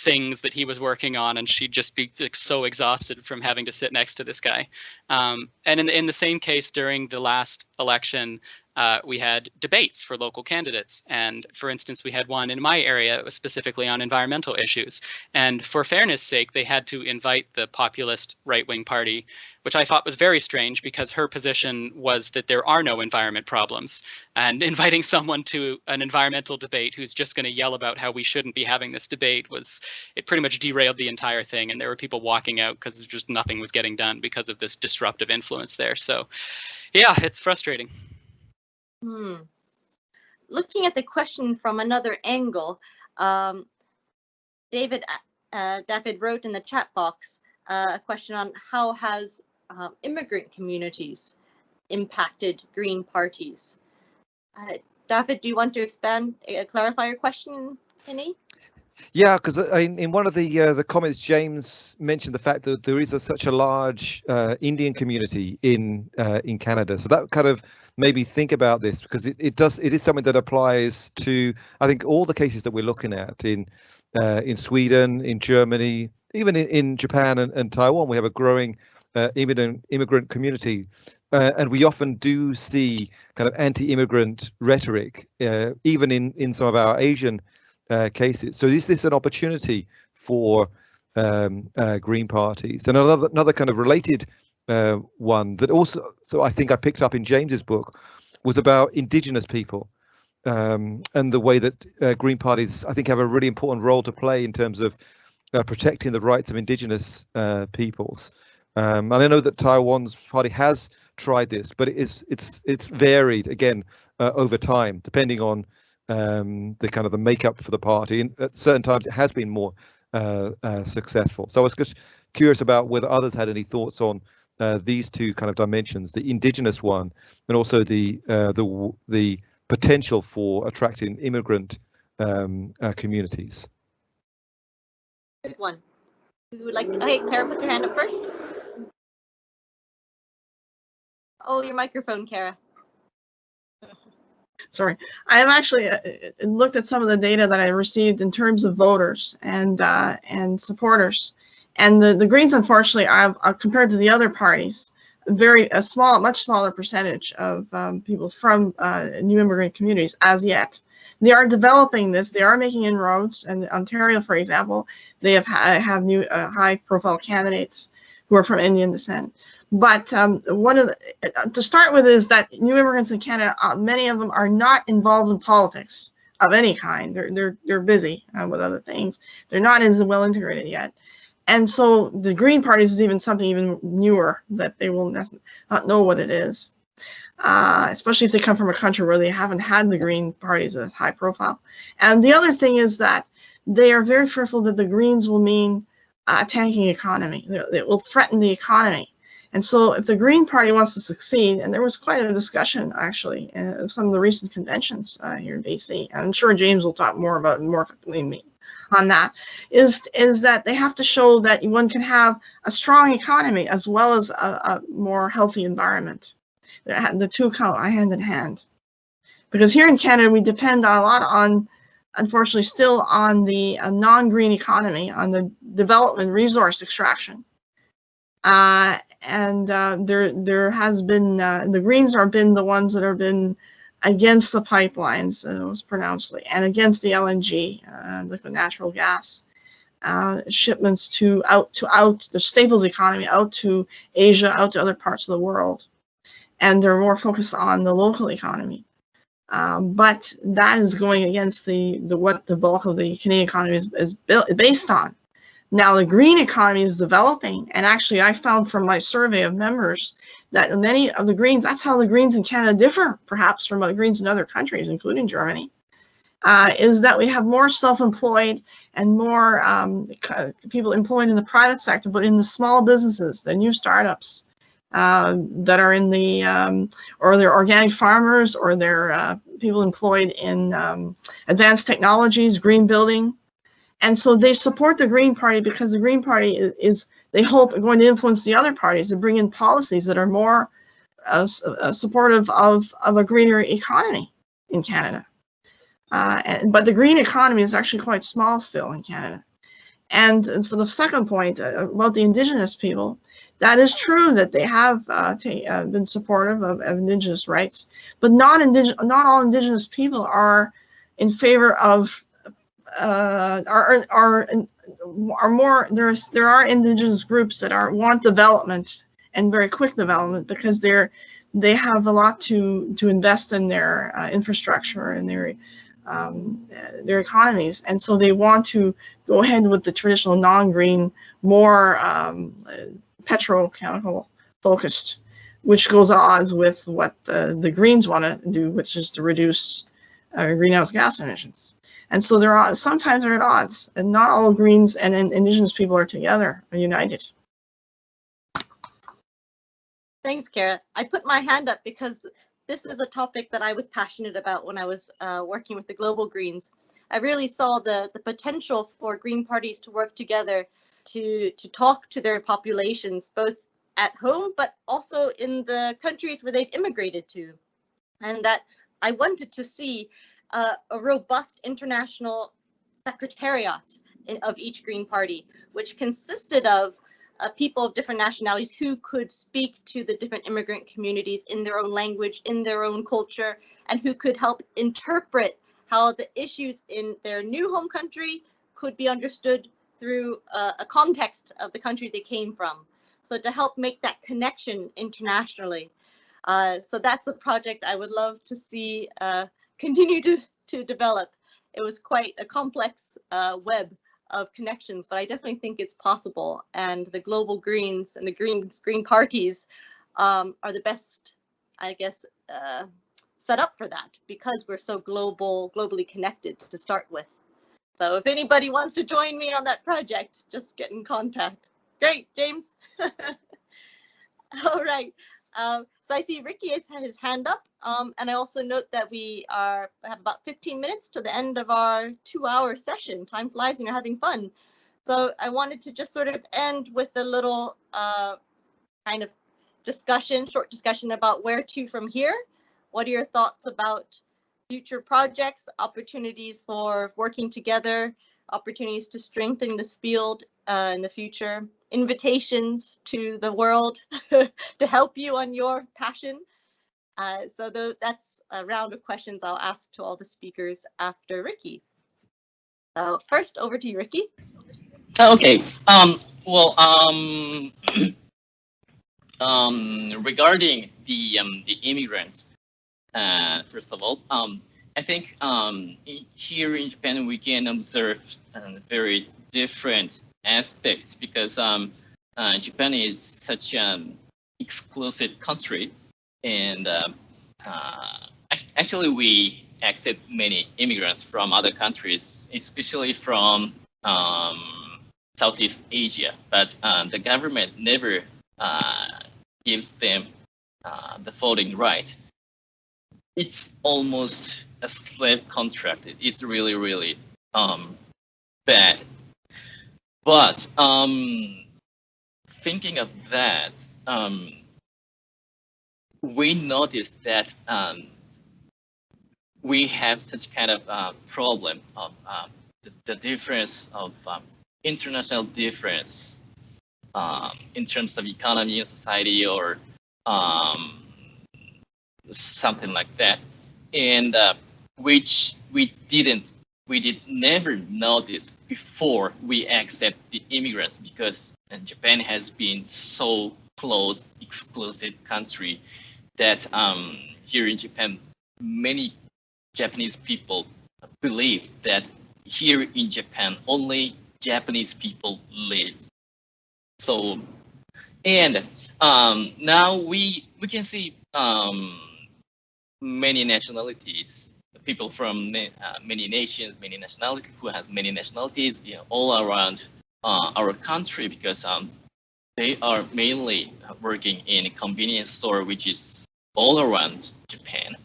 things that he was working on and she'd just be so exhausted from having to sit next to this guy. Um, and in, in the same case during the last election uh, we had debates for local candidates. And for instance, we had one in my area specifically on environmental issues. And for fairness sake, they had to invite the populist right wing party, which I thought was very strange because her position was that there are no environment problems. And inviting someone to an environmental debate who's just going to yell about how we shouldn't be having this debate was, it pretty much derailed the entire thing. And there were people walking out because just nothing was getting done because of this disruptive influence there. So Yeah, it's frustrating. Hmm. Looking at the question from another angle, um, David uh, David wrote in the chat box uh, a question on how has um, immigrant communities impacted Green parties. Uh, David, do you want to expand, uh, clarify your question any? Yeah, because in, in one of the uh, the comments, James mentioned the fact that there is a, such a large uh, Indian community in uh, in Canada. So that kind of made me think about this because it, it does it is something that applies to I think all the cases that we're looking at in uh, in Sweden, in Germany, even in, in Japan and, and Taiwan. We have a growing uh, immigrant immigrant community, uh, and we often do see kind of anti-immigrant rhetoric, even in in some of our Asian uh, cases. So is this an opportunity for um, uh, Green parties? And another another kind of related uh, one that also, so I think I picked up in James's book, was about Indigenous people um, and the way that uh, Green parties, I think, have a really important role to play in terms of uh, protecting the rights of Indigenous peoples. Um, and I know that Taiwan's party has tried this, but it is it's it's varied again over time, depending on um, the kind of the makeup for the party. And at certain times, it has been more uh, uh, successful. So I was just curious about whether others had any thoughts on uh, these two kind of dimensions: the indigenous one, and also the uh, the the potential for attracting immigrant um, uh, communities. Good one. Who would like? Hey, Kara, put your hand up first. Oh, your microphone, Kara sorry, I have actually uh, uh, looked at some of the data that I received in terms of voters and uh, and supporters, and the the Greens, unfortunately, uh, compared to the other parties, very a small, much smaller percentage of um, people from uh, new immigrant communities as yet. They are developing this. They are making inroads. And Ontario, for example, they have have new uh, high-profile candidates who are from Indian descent. But um, one of the, uh, to start with is that new immigrants in Canada, uh, many of them are not involved in politics of any kind. They're they're they're busy uh, with other things. They're not as well integrated yet, and so the Green parties is even something even newer that they will not know what it is. Uh, especially if they come from a country where they haven't had the Green parties as high profile. And the other thing is that they are very fearful that the Greens will mean a tanking economy. It will threaten the economy. And so if the Green Party wants to succeed, and there was quite a discussion actually in some of the recent conventions uh, here in BC, I'm sure James will talk more about more me on that, is, is that they have to show that one can have a strong economy as well as a, a more healthy environment. The two go hand in hand. Because here in Canada, we depend a lot on, unfortunately, still on the uh, non-green economy, on the development resource extraction. Uh, and uh, there there has been uh, the Greens have been the ones that have been against the pipelines, and it was pronounced, and against the LNG, uh, liquid natural gas uh, shipments to out to out the staples economy out to Asia, out to other parts of the world, and they're more focused on the local economy. Um, but that is going against the, the what the bulk of the Canadian economy is, is built based on. Now the green economy is developing, and actually I found from my survey of members that many of the greens, that's how the greens in Canada differ perhaps from the greens in other countries, including Germany, uh, is that we have more self-employed and more um, people employed in the private sector, but in the small businesses, the new startups uh, that are in the, um, or they're organic farmers, or they're uh, people employed in um, advanced technologies, green building, and so they support the Green Party because the Green Party is, is they hope, going to influence the other parties to bring in policies that are more uh, uh, supportive of, of a greener economy in Canada. Uh, and, but the green economy is actually quite small still in Canada. And for the second point uh, about the Indigenous people, that is true that they have uh, uh, been supportive of, of, Indigenous rights, but not, indig not all Indigenous people are in favor of uh, are are are more there's there are indigenous groups that are want development and very quick development because they're they have a lot to to invest in their uh, infrastructure and their um, their economies and so they want to go ahead with the traditional non-green more um, petrochemical focused which goes at odds with what uh, the Greens want to do, which is to reduce uh, greenhouse gas emissions. And so there are sometimes they're at odds, and not all Greens and, and Indigenous people are together, are united. Thanks, Kara. I put my hand up because this is a topic that I was passionate about when I was uh, working with the Global Greens. I really saw the, the potential for Green parties to work together to, to talk to their populations, both at home, but also in the countries where they've immigrated to. And that I wanted to see uh, a robust international secretariat in, of each Green Party, which consisted of uh, people of different nationalities who could speak to the different immigrant communities in their own language, in their own culture, and who could help interpret how the issues in their new home country could be understood through uh, a context of the country they came from. So to help make that connection internationally. Uh, so that's a project I would love to see uh, continue to, to develop. It was quite a complex uh, web of connections, but I definitely think it's possible. And the global Greens and the Green Green parties um, are the best, I guess, uh, set up for that because we're so global, globally connected to start with. So if anybody wants to join me on that project, just get in contact. Great, James. All right. Um, so I see Ricky has his hand up, um, and I also note that we are have about 15 minutes to the end of our two-hour session. Time flies when you're having fun. So I wanted to just sort of end with a little uh, kind of discussion, short discussion about where to from here. What are your thoughts about future projects, opportunities for working together, opportunities to strengthen this field uh, in the future, invitations to the world to help you on your passion. Uh, so th that's a round of questions I'll ask to all the speakers after Ricky. So first, over to you, Ricky. Okay. Um, well, um, um, regarding the um, the immigrants, uh, first of all, um, I think um, here in Japan we can observe uh, very different aspects because um, uh, Japan is such an exclusive country, and uh, uh, actually we accept many immigrants from other countries, especially from um, Southeast Asia. But uh, the government never uh, gives them uh, the voting right. It's almost a slave contract. It's really, really um, bad but um, thinking of that, um, we noticed that um, we have such kind of uh, problem of uh, the, the, difference of um, international difference um, in terms of economy and society or um, something like that, and uh, which we didn't, we did never notice before we accept the immigrants because Japan has been so close, exclusive country that um, here in Japan, many Japanese people believe that here in Japan, only Japanese people live. So, and um, now we we can see um, many nationalities people from uh, many nations, many nationalities, who has many nationalities you know, all around uh, our country because um, they are mainly working in a convenience store, which is all around Japan.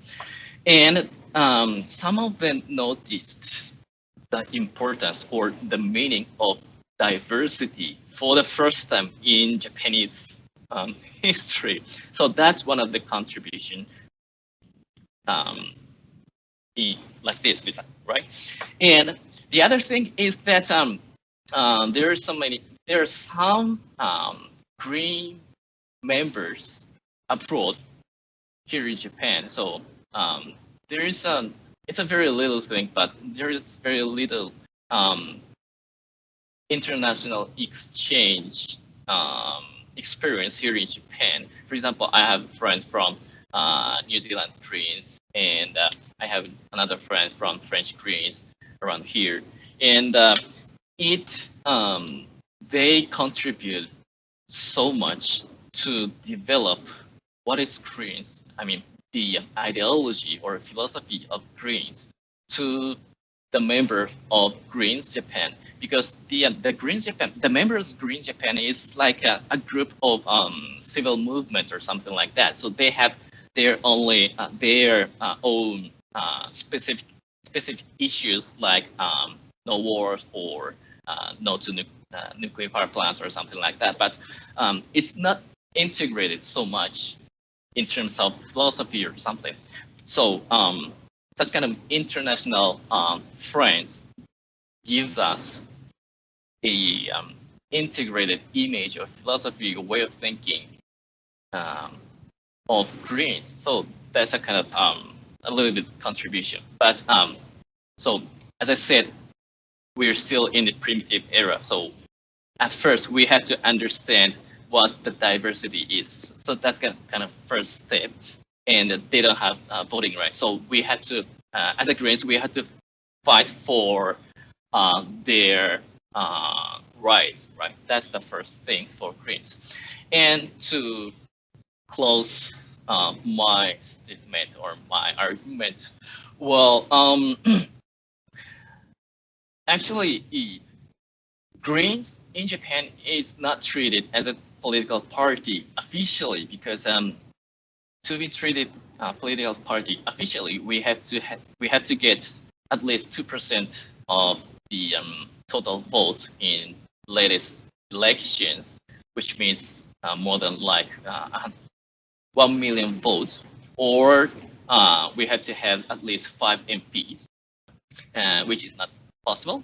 And um, some of them noticed the importance or the meaning of diversity for the first time in Japanese um, history. So that's one of the contribution um, be like this, right? And the other thing is that um, um, there are so many, there are some um, green members abroad here in Japan. So um, there is a, it's a very little thing, but there is very little um, international exchange um, experience here in Japan. For example, I have a friend from uh, New Zealand Greens, and uh, I have another friend from French Greens around here, and uh, it um, they contribute so much to develop what is Greens? I mean, the ideology or philosophy of Greens to the member of Greens Japan because the the Greens Japan the members of Greens Japan is like a, a group of um, civil movement or something like that. So they have their only uh, their uh, own uh, specific specific issues like um, no wars or uh, no to nu uh, nuclear power plants or something like that. But um, it's not integrated so much in terms of philosophy or something. So um, such kind of international um, friends gives us a um, integrated image of philosophy, a way of thinking um, of Greens. So that's a kind of um, a little bit contribution. But um, so as I said, we're still in the primitive era. So at first we had to understand what the diversity is. So that's kind of first step. And they don't have uh, voting rights. So we had to, uh, as a Greens, we had to fight for uh, their uh, rights, right? That's the first thing for Greens. And to close uh, my statement or my argument, well, um, actually, Greens in Japan is not treated as a political party officially because um, to be treated uh, political party officially, we have to ha we have to get at least two percent of the um, total vote in latest elections, which means uh, more than like uh, one million votes, or uh, we have to have at least five MPs, uh, which is not possible.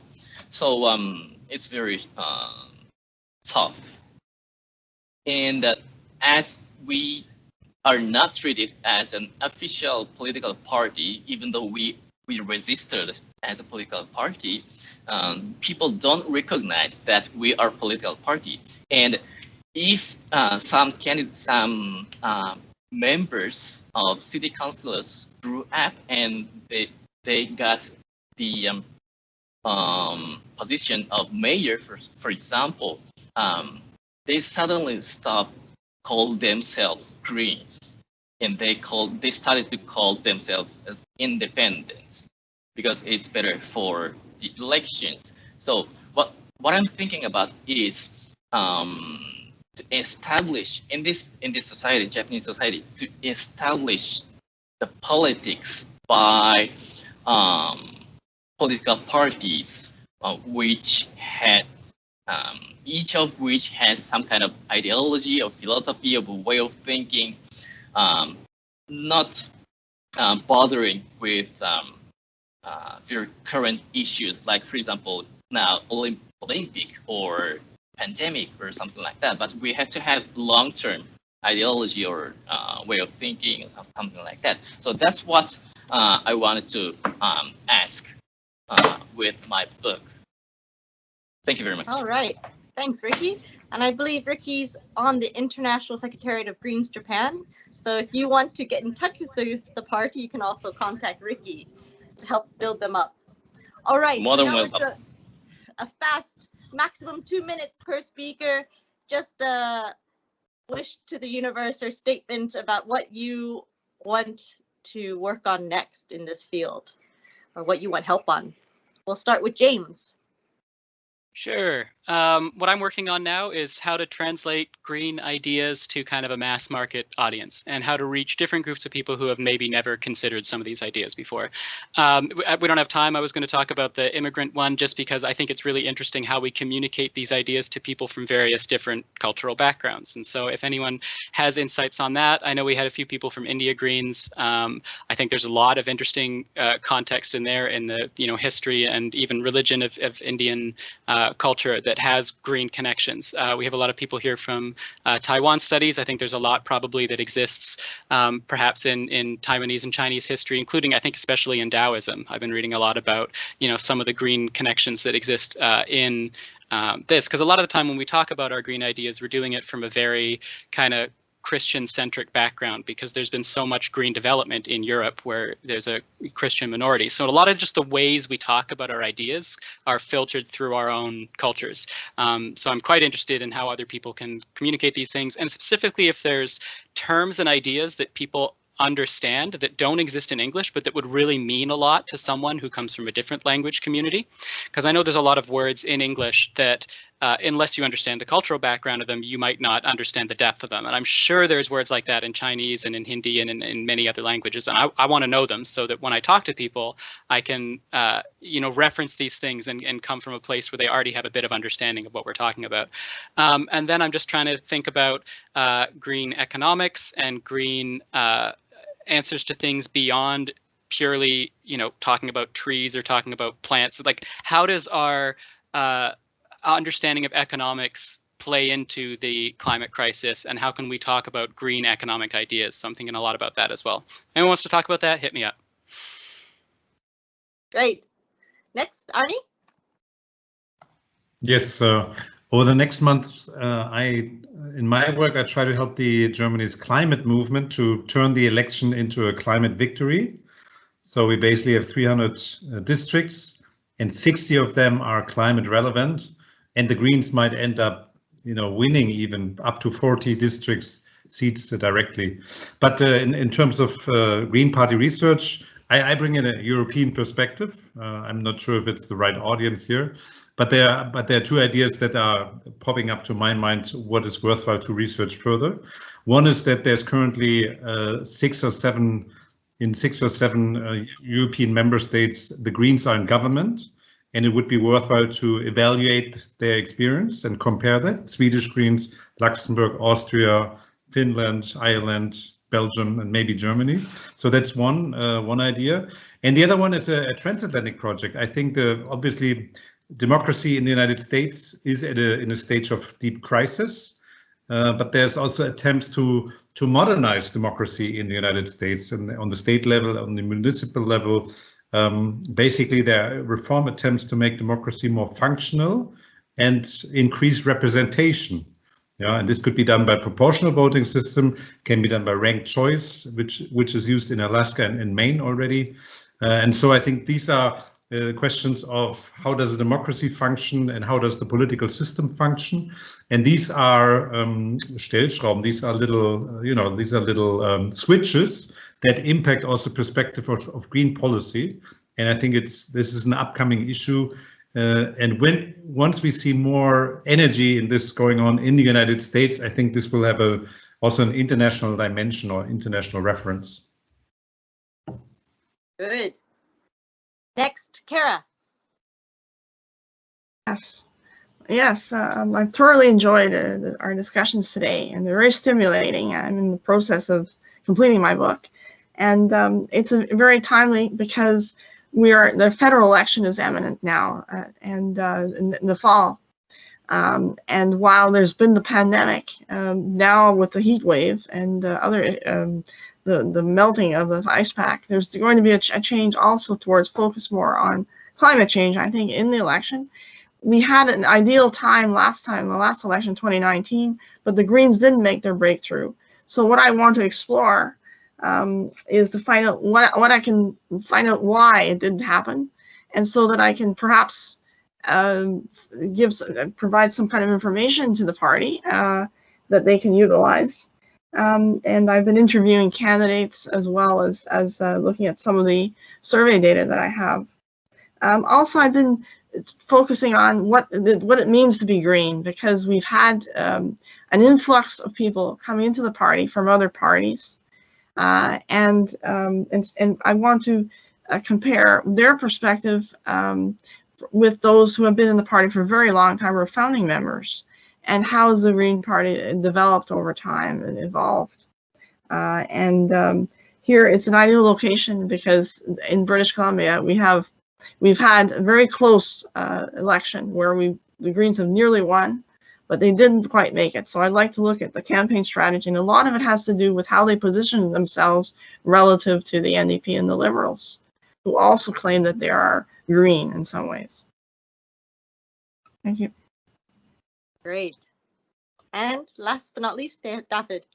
So um, it's very uh, tough and uh, as we are not treated as an official political party, even though we, we registered as a political party, um, people don't recognize that we are political party. And if uh, some candidates, some uh, members of city councilors grew up and they, they got the um, um, position of mayor, for, for example, um, they suddenly stopped call themselves Greens, and they called they started to call themselves as independents because it's better for the elections. So what what I'm thinking about is um, to establish in this in this society, Japanese society, to establish the politics by um, political parties uh, which had um, each of which has some kind of ideology or philosophy a way of thinking, um, not um, bothering with um, uh, very current issues, like, for example, now Olymp Olympic or pandemic or something like that. But we have to have long-term ideology or uh, way of thinking or something like that. So that's what uh, I wanted to um, ask uh, with my book. Thank you very much. All right. Thanks, Ricky. And I believe Ricky's on the International Secretariat of Greens Japan. So if you want to get in touch with the, the party, you can also contact Ricky to help build them up. All right. More than welcome. A fast, maximum two minutes per speaker. Just a wish to the universe or statement about what you want to work on next in this field or what you want help on. We'll start with James. Sure. Um, what I'm working on now is how to translate green ideas to kind of a mass market audience and how to reach different groups of people who have maybe never considered some of these ideas before. Um, we don't have time. I was going to talk about the immigrant one just because I think it's really interesting how we communicate these ideas to people from various different cultural backgrounds. And so if anyone has insights on that, I know we had a few people from India Greens. Um, I think there's a lot of interesting uh, context in there in the you know history and even religion of, of Indian uh, culture that has green connections. Uh, we have a lot of people here from uh, Taiwan studies. I think there's a lot probably that exists um, perhaps in, in Taiwanese and Chinese history, including I think especially in Taoism. I've been reading a lot about you know some of the green connections that exist uh, in um, this because a lot of the time when we talk about our green ideas, we're doing it from a very kind of Christian centric background because there's been so much green development in Europe where there's a Christian minority. So a lot of just the ways we talk about our ideas are filtered through our own cultures. Um, so I'm quite interested in how other people can communicate these things and specifically if there's terms and ideas that people understand that don't exist in English, but that would really mean a lot to someone who comes from a different language community. Because I know there's a lot of words in English that, uh, unless you understand the cultural background of them, you might not understand the depth of them. And I'm sure there's words like that in Chinese and in Hindi and in, in many other languages. And I, I want to know them so that when I talk to people, I can, uh, you know, reference these things and, and come from a place where they already have a bit of understanding of what we're talking about. Um, and then I'm just trying to think about uh, green economics and green uh, answers to things beyond purely you know talking about trees or talking about plants like how does our uh, understanding of economics play into the climate crisis and how can we talk about green economic ideas so i'm thinking a lot about that as well anyone wants to talk about that hit me up Great. Next, Arne? Yes, uh, over the next month, uh, I, in my work, I try to help the Germany's climate movement to turn the election into a climate victory. So we basically have 300 uh, districts and 60 of them are climate relevant and the Greens might end up, you know, winning even up to 40 districts seats directly. But uh, in, in terms of uh, Green Party research, I, I bring in a European perspective. Uh, I'm not sure if it's the right audience here, but there are, but there are two ideas that are popping up to my mind what is worthwhile to research further. One is that there's currently uh, six or seven in six or seven uh, European member states, the Greens are in government, and it would be worthwhile to evaluate their experience and compare that. Swedish Greens, Luxembourg, Austria, Finland, Ireland, Belgium, and maybe Germany. So that's one uh, one idea. And the other one is a, a transatlantic project. I think the obviously democracy in the United States is at a, in a stage of deep crisis, uh, but there's also attempts to to modernize democracy in the United States and on the state level, on the municipal level. Um, basically, there are reform attempts to make democracy more functional and increase representation. Yeah, and this could be done by proportional voting system, can be done by ranked choice, which which is used in Alaska and in Maine already. Uh, and so I think these are uh, questions of how does a democracy function and how does the political system function. And these are um, Stellschrauben, these are little, uh, you know, these are little um, switches that impact also perspective of, of, green policy. And I think it's this is an upcoming issue. Uh, and when once we see more energy in this going on in the United States, I think this will have a also an international dimension or international reference. Good. Next, Kara. Yes, yes, um, I've thoroughly enjoyed uh, the, our discussions today, and they're very stimulating. I'm in the process of completing my book, and um, it's a, very timely because we are the federal election is imminent now, uh, and uh, in, in, the fall. Um, and while there's been the pandemic, um, now with the heat wave and other um, the, the melting of the ice pack, there's going to be a, ch a change also towards focus more on climate change, I think, in the election. We had an ideal time last time, the last election, 2019, but the Greens didn't make their breakthrough. So what I want to explore um, is to find out what, what I can find out why it didn't happen, and so that I can perhaps uh, give provide some kind of information to the party uh, that they can utilize. Um, and I've been interviewing candidates as well as, as uh, looking at some of the survey data that I have. Um, also, I've been focusing on what, what it means to be green because we've had um, an influx of people coming into the party from other parties. Uh, and, um, and, and I want to uh, compare their perspective um, with those who have been in the party for a very long time or founding members and how has the Green Party developed over time and evolved. Uh, and um, here it's an ideal location because in British Columbia we have we've had a very close uh, election where we the Greens have nearly won, but they didn't quite make it. So I'd like to look at the campaign strategy, and a lot of it has to do with how they position themselves relative to the NDP and the Liberals, who also claim that they are green in some ways. Thank you. Great. And last but not least, David.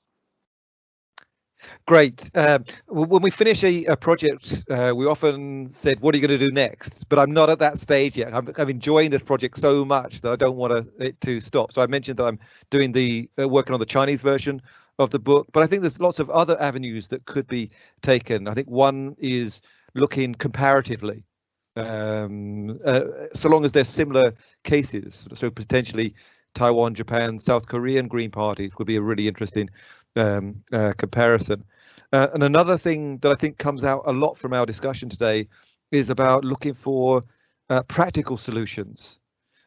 Great. Um, when we finish a, a project, uh, we often said, "What are you going to do next?" But I'm not at that stage yet. I'm, I'm enjoying this project so much that I don't want it to stop. So I mentioned that I'm doing the uh, working on the Chinese version of the book, but I think there's lots of other avenues that could be taken. I think one is looking comparatively, um, uh, so long as there's similar cases. So potentially Taiwan, Japan, South Korean Green parties would be a really interesting um, uh, comparison. Uh, and another thing that I think comes out a lot from our discussion today is about looking for uh, practical solutions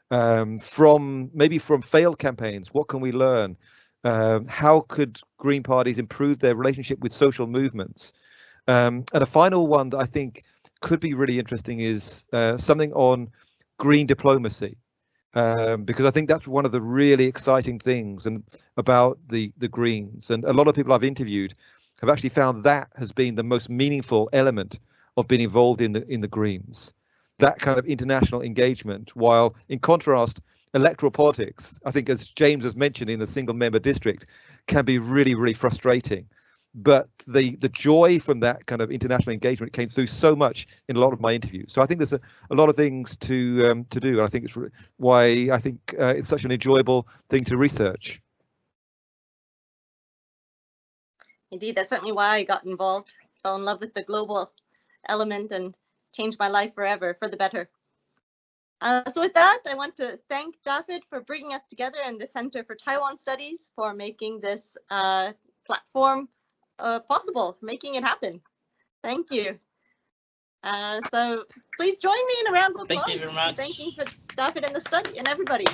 um, from maybe from failed campaigns. What can we learn? Um, how could Green parties improve their relationship with social movements? Um, and a final one that I think could be really interesting is uh, something on green diplomacy um, because I think that's one of the really exciting things and about the the Greens. And a lot of people I've interviewed have actually found that has been the most meaningful element of being involved in the in the Greens. That kind of international engagement, while in contrast, electoral politics, I think as James has mentioned in a single member district, can be really, really frustrating but the the joy from that kind of international engagement came through so much in a lot of my interviews. So I think there's a, a lot of things to um, to do. And I think it's why I think uh, it's such an enjoyable thing to research. Indeed, that's certainly why I got involved. Fell in love with the global element and changed my life forever for the better. Uh, so with that, I want to thank David for bringing us together and the Center for Taiwan Studies for making this uh, platform uh, possible, making it happen. Thank you. Uh, so please join me in a round of applause. Thank you very much. Thanking for David and the study and everybody.